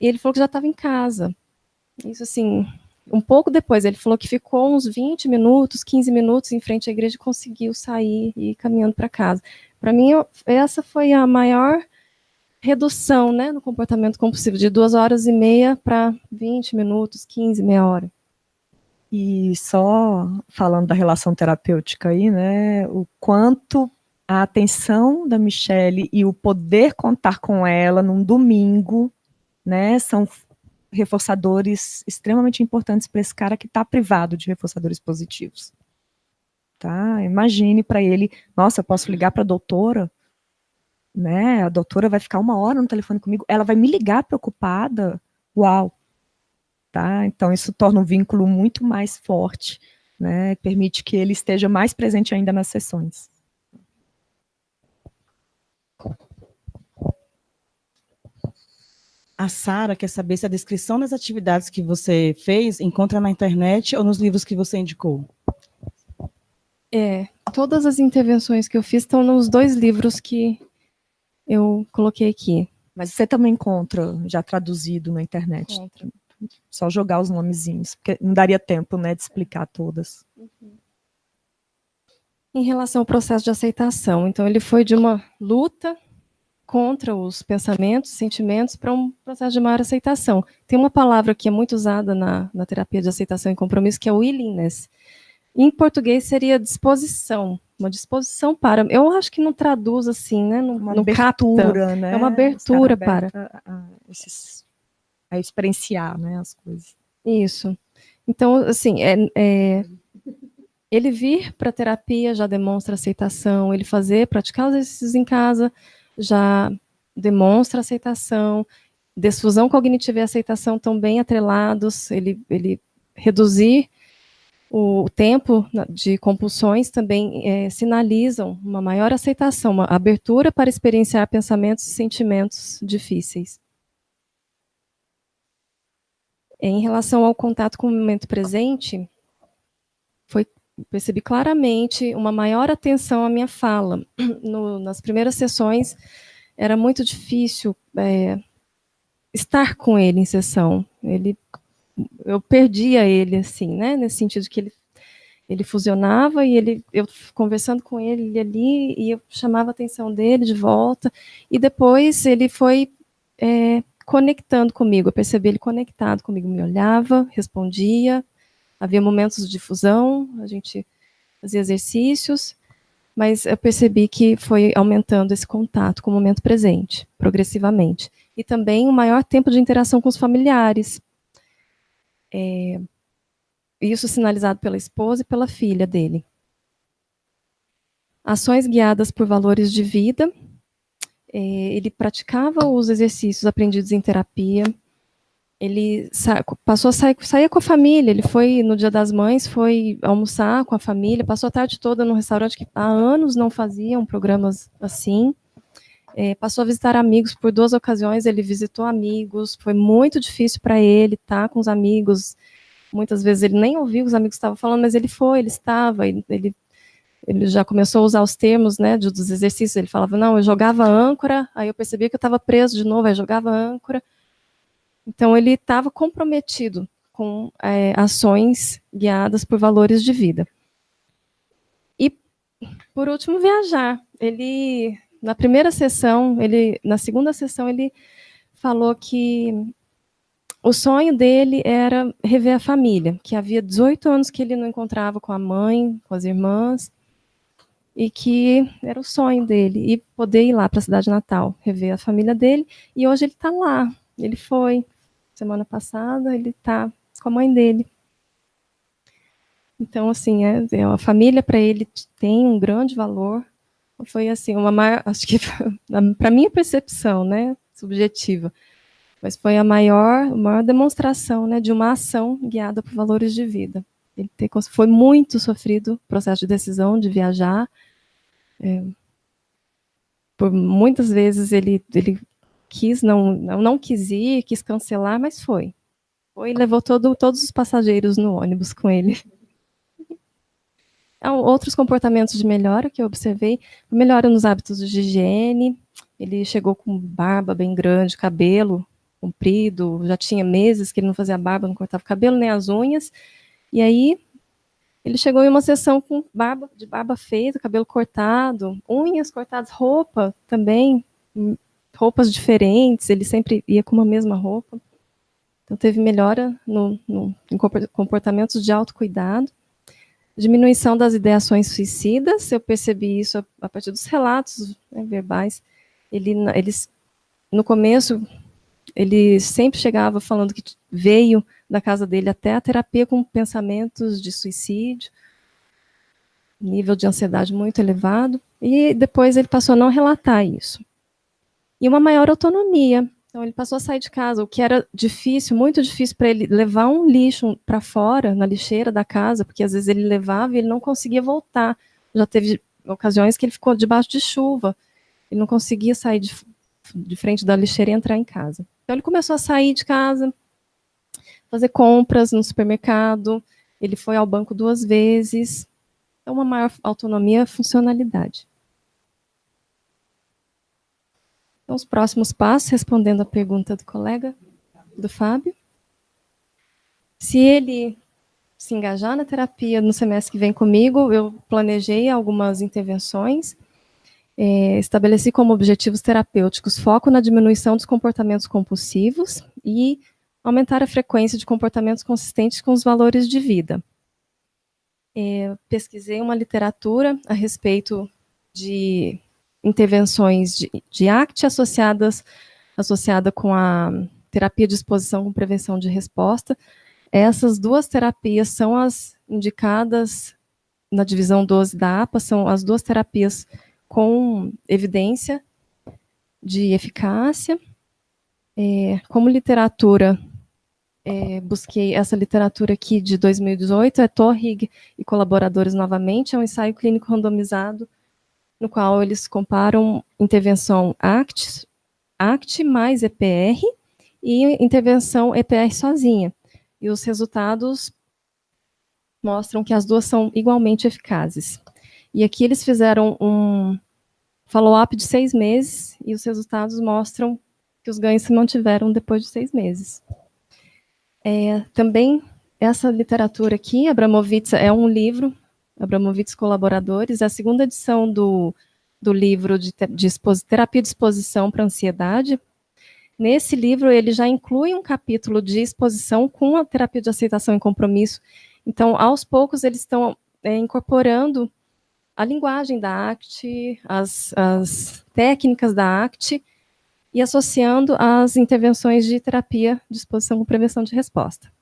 e ele falou que já estava em casa. Isso assim, um pouco depois, ele falou que ficou uns 20 minutos, 15 minutos em frente à igreja e conseguiu sair e ir caminhando para casa. Para mim, eu, essa foi a maior redução né, no comportamento compulsivo, de duas horas e meia para 20 minutos, 15, meia hora. E só falando da relação terapêutica aí, né, o quanto a atenção da Michelle e o poder contar com ela num domingo, né, são reforçadores extremamente importantes para esse cara que está privado de reforçadores positivos. Tá? Imagine para ele, nossa, eu posso ligar para a doutora, né? A doutora vai ficar uma hora no telefone comigo, ela vai me ligar preocupada, uau. Tá? Então isso torna um vínculo muito mais forte, né? Permite que ele esteja mais presente ainda nas sessões. A Sara quer saber se a descrição das atividades que você fez encontra na internet ou nos livros que você indicou. É, todas as intervenções que eu fiz estão nos dois livros que eu coloquei aqui. Mas você também encontra já traduzido na internet. Só jogar os nomezinhos, porque não daria tempo, né, de explicar todas. Uhum. Em relação ao processo de aceitação, então ele foi de uma luta contra os pensamentos, sentimentos, para um processo de maior aceitação. Tem uma palavra que é muito usada na, na terapia de aceitação e compromisso, que é willingness. Em português seria disposição, uma disposição para. Eu acho que não traduz assim, né? Não, uma não abertura, capta. né? É uma abertura para. A, esses, a experienciar né, as coisas. Isso. Então, assim, é, é ele vir para a terapia já demonstra aceitação, ele fazer, praticar os exercícios em casa já demonstra aceitação, desfusão cognitiva e aceitação estão bem atrelados, ele, ele reduzir o tempo de compulsões também é, sinalizam uma maior aceitação, uma abertura para experienciar pensamentos e sentimentos difíceis. Em relação ao contato com o momento presente, foi percebi claramente uma maior atenção à minha fala. No, nas primeiras sessões, era muito difícil é, estar com ele em sessão. Ele, eu perdia ele, assim, né, nesse sentido que ele, ele fusionava e ele, eu conversando com ele, ali, e eu chamava a atenção dele de volta, e depois ele foi é, conectando comigo, eu percebi ele conectado comigo, me olhava, respondia, havia momentos de difusão, a gente fazia exercícios, mas eu percebi que foi aumentando esse contato com o momento presente, progressivamente. E também um maior tempo de interação com os familiares. É, isso sinalizado pela esposa e pela filha dele. Ações guiadas por valores de vida. É, ele praticava os exercícios aprendidos em terapia, ele passou a sair, sair com a família, ele foi no Dia das Mães, foi almoçar com a família, passou a tarde toda no restaurante que há anos não faziam programas assim, é, passou a visitar amigos por duas ocasiões, ele visitou amigos, foi muito difícil para ele estar tá, com os amigos, muitas vezes ele nem ouvia o que os amigos estavam falando, mas ele foi, ele estava, ele, ele, ele já começou a usar os termos né, dos exercícios, ele falava, não, eu jogava âncora, aí eu percebia que eu estava preso de novo, aí jogava âncora, então, ele estava comprometido com é, ações guiadas por valores de vida. E, por último, viajar. Ele, na primeira sessão, ele, na segunda sessão, ele falou que o sonho dele era rever a família, que havia 18 anos que ele não encontrava com a mãe, com as irmãs, e que era o sonho dele, e poder ir lá para a cidade natal, rever a família dele, e hoje ele está lá, ele foi, semana passada, ele está com a mãe dele. Então, assim, é, é a família para ele tem um grande valor. Foi assim, uma acho que para minha percepção, né, subjetiva, mas foi a maior, maior demonstração, né, de uma ação guiada por valores de vida. Ele ter, foi muito sofrido o processo de decisão de viajar. É, por muitas vezes ele, ele quis, não, não, não quis ir, quis cancelar, mas foi. Foi e levou todo, todos os passageiros no ônibus com ele. Outros comportamentos de melhora que eu observei, melhora nos hábitos de higiene, ele chegou com barba bem grande, cabelo comprido, já tinha meses que ele não fazia barba, não cortava o cabelo nem as unhas, e aí ele chegou em uma sessão com barba, de barba feita, cabelo cortado, unhas cortadas, roupa também, roupas diferentes, ele sempre ia com uma mesma roupa. Então teve melhora no, no, em comportamentos de autocuidado. Diminuição das ideações suicidas, eu percebi isso a, a partir dos relatos né, verbais. Ele, eles, no começo, ele sempre chegava falando que veio da casa dele até a terapia com pensamentos de suicídio, nível de ansiedade muito elevado, e depois ele passou a não relatar isso. E uma maior autonomia. Então ele passou a sair de casa, o que era difícil, muito difícil para ele levar um lixo para fora, na lixeira da casa, porque às vezes ele levava e ele não conseguia voltar. Já teve ocasiões que ele ficou debaixo de chuva, ele não conseguia sair de, de frente da lixeira e entrar em casa. Então ele começou a sair de casa, fazer compras no supermercado, ele foi ao banco duas vezes, então uma maior autonomia funcionalidade. Então, os próximos passos, respondendo a pergunta do colega, do Fábio. Se ele se engajar na terapia no semestre que vem comigo, eu planejei algumas intervenções, é, estabeleci como objetivos terapêuticos foco na diminuição dos comportamentos compulsivos e aumentar a frequência de comportamentos consistentes com os valores de vida. É, pesquisei uma literatura a respeito de intervenções de, de ACT associadas associada com a terapia de exposição com prevenção de resposta. Essas duas terapias são as indicadas na divisão 12 da APA, são as duas terapias com evidência de eficácia. É, como literatura, é, busquei essa literatura aqui de 2018, é Torrig e colaboradores novamente, é um ensaio clínico randomizado, no qual eles comparam intervenção ACT, ACT mais EPR e intervenção EPR sozinha. E os resultados mostram que as duas são igualmente eficazes. E aqui eles fizeram um follow-up de seis meses e os resultados mostram que os ganhos se mantiveram depois de seis meses. É, também, essa literatura aqui, Abramovitz, é um livro, Abramovitz Colaboradores, a segunda edição do, do livro de, de Terapia de Exposição para Ansiedade. Nesse livro, ele já inclui um capítulo de exposição com a terapia de aceitação e compromisso. Então, aos poucos, eles estão é, incorporando a linguagem da ACT, as, as técnicas da ACT, e associando as intervenções de terapia de exposição com prevenção de resposta.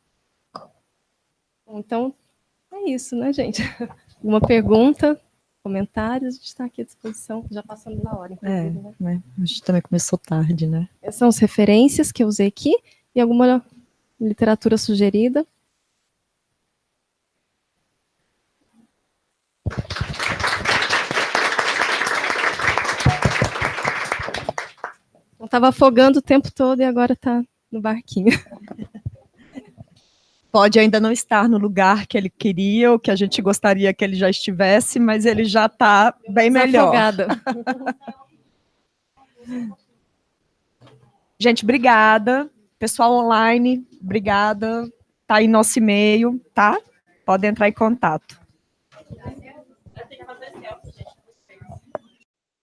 Então, é isso, né, gente? Uma pergunta, comentários, a gente está aqui à disposição, já passando na hora, é, né? né? A gente também começou tarde, né? Essas são as referências que eu usei aqui, e alguma literatura sugerida. Estava afogando o tempo todo e agora está no barquinho. Pode ainda não estar no lugar que ele queria ou que a gente gostaria que ele já estivesse, mas ele já está bem melhor. Gente, obrigada. Pessoal online, obrigada. Está aí nosso e-mail, tá? Pode entrar em contato.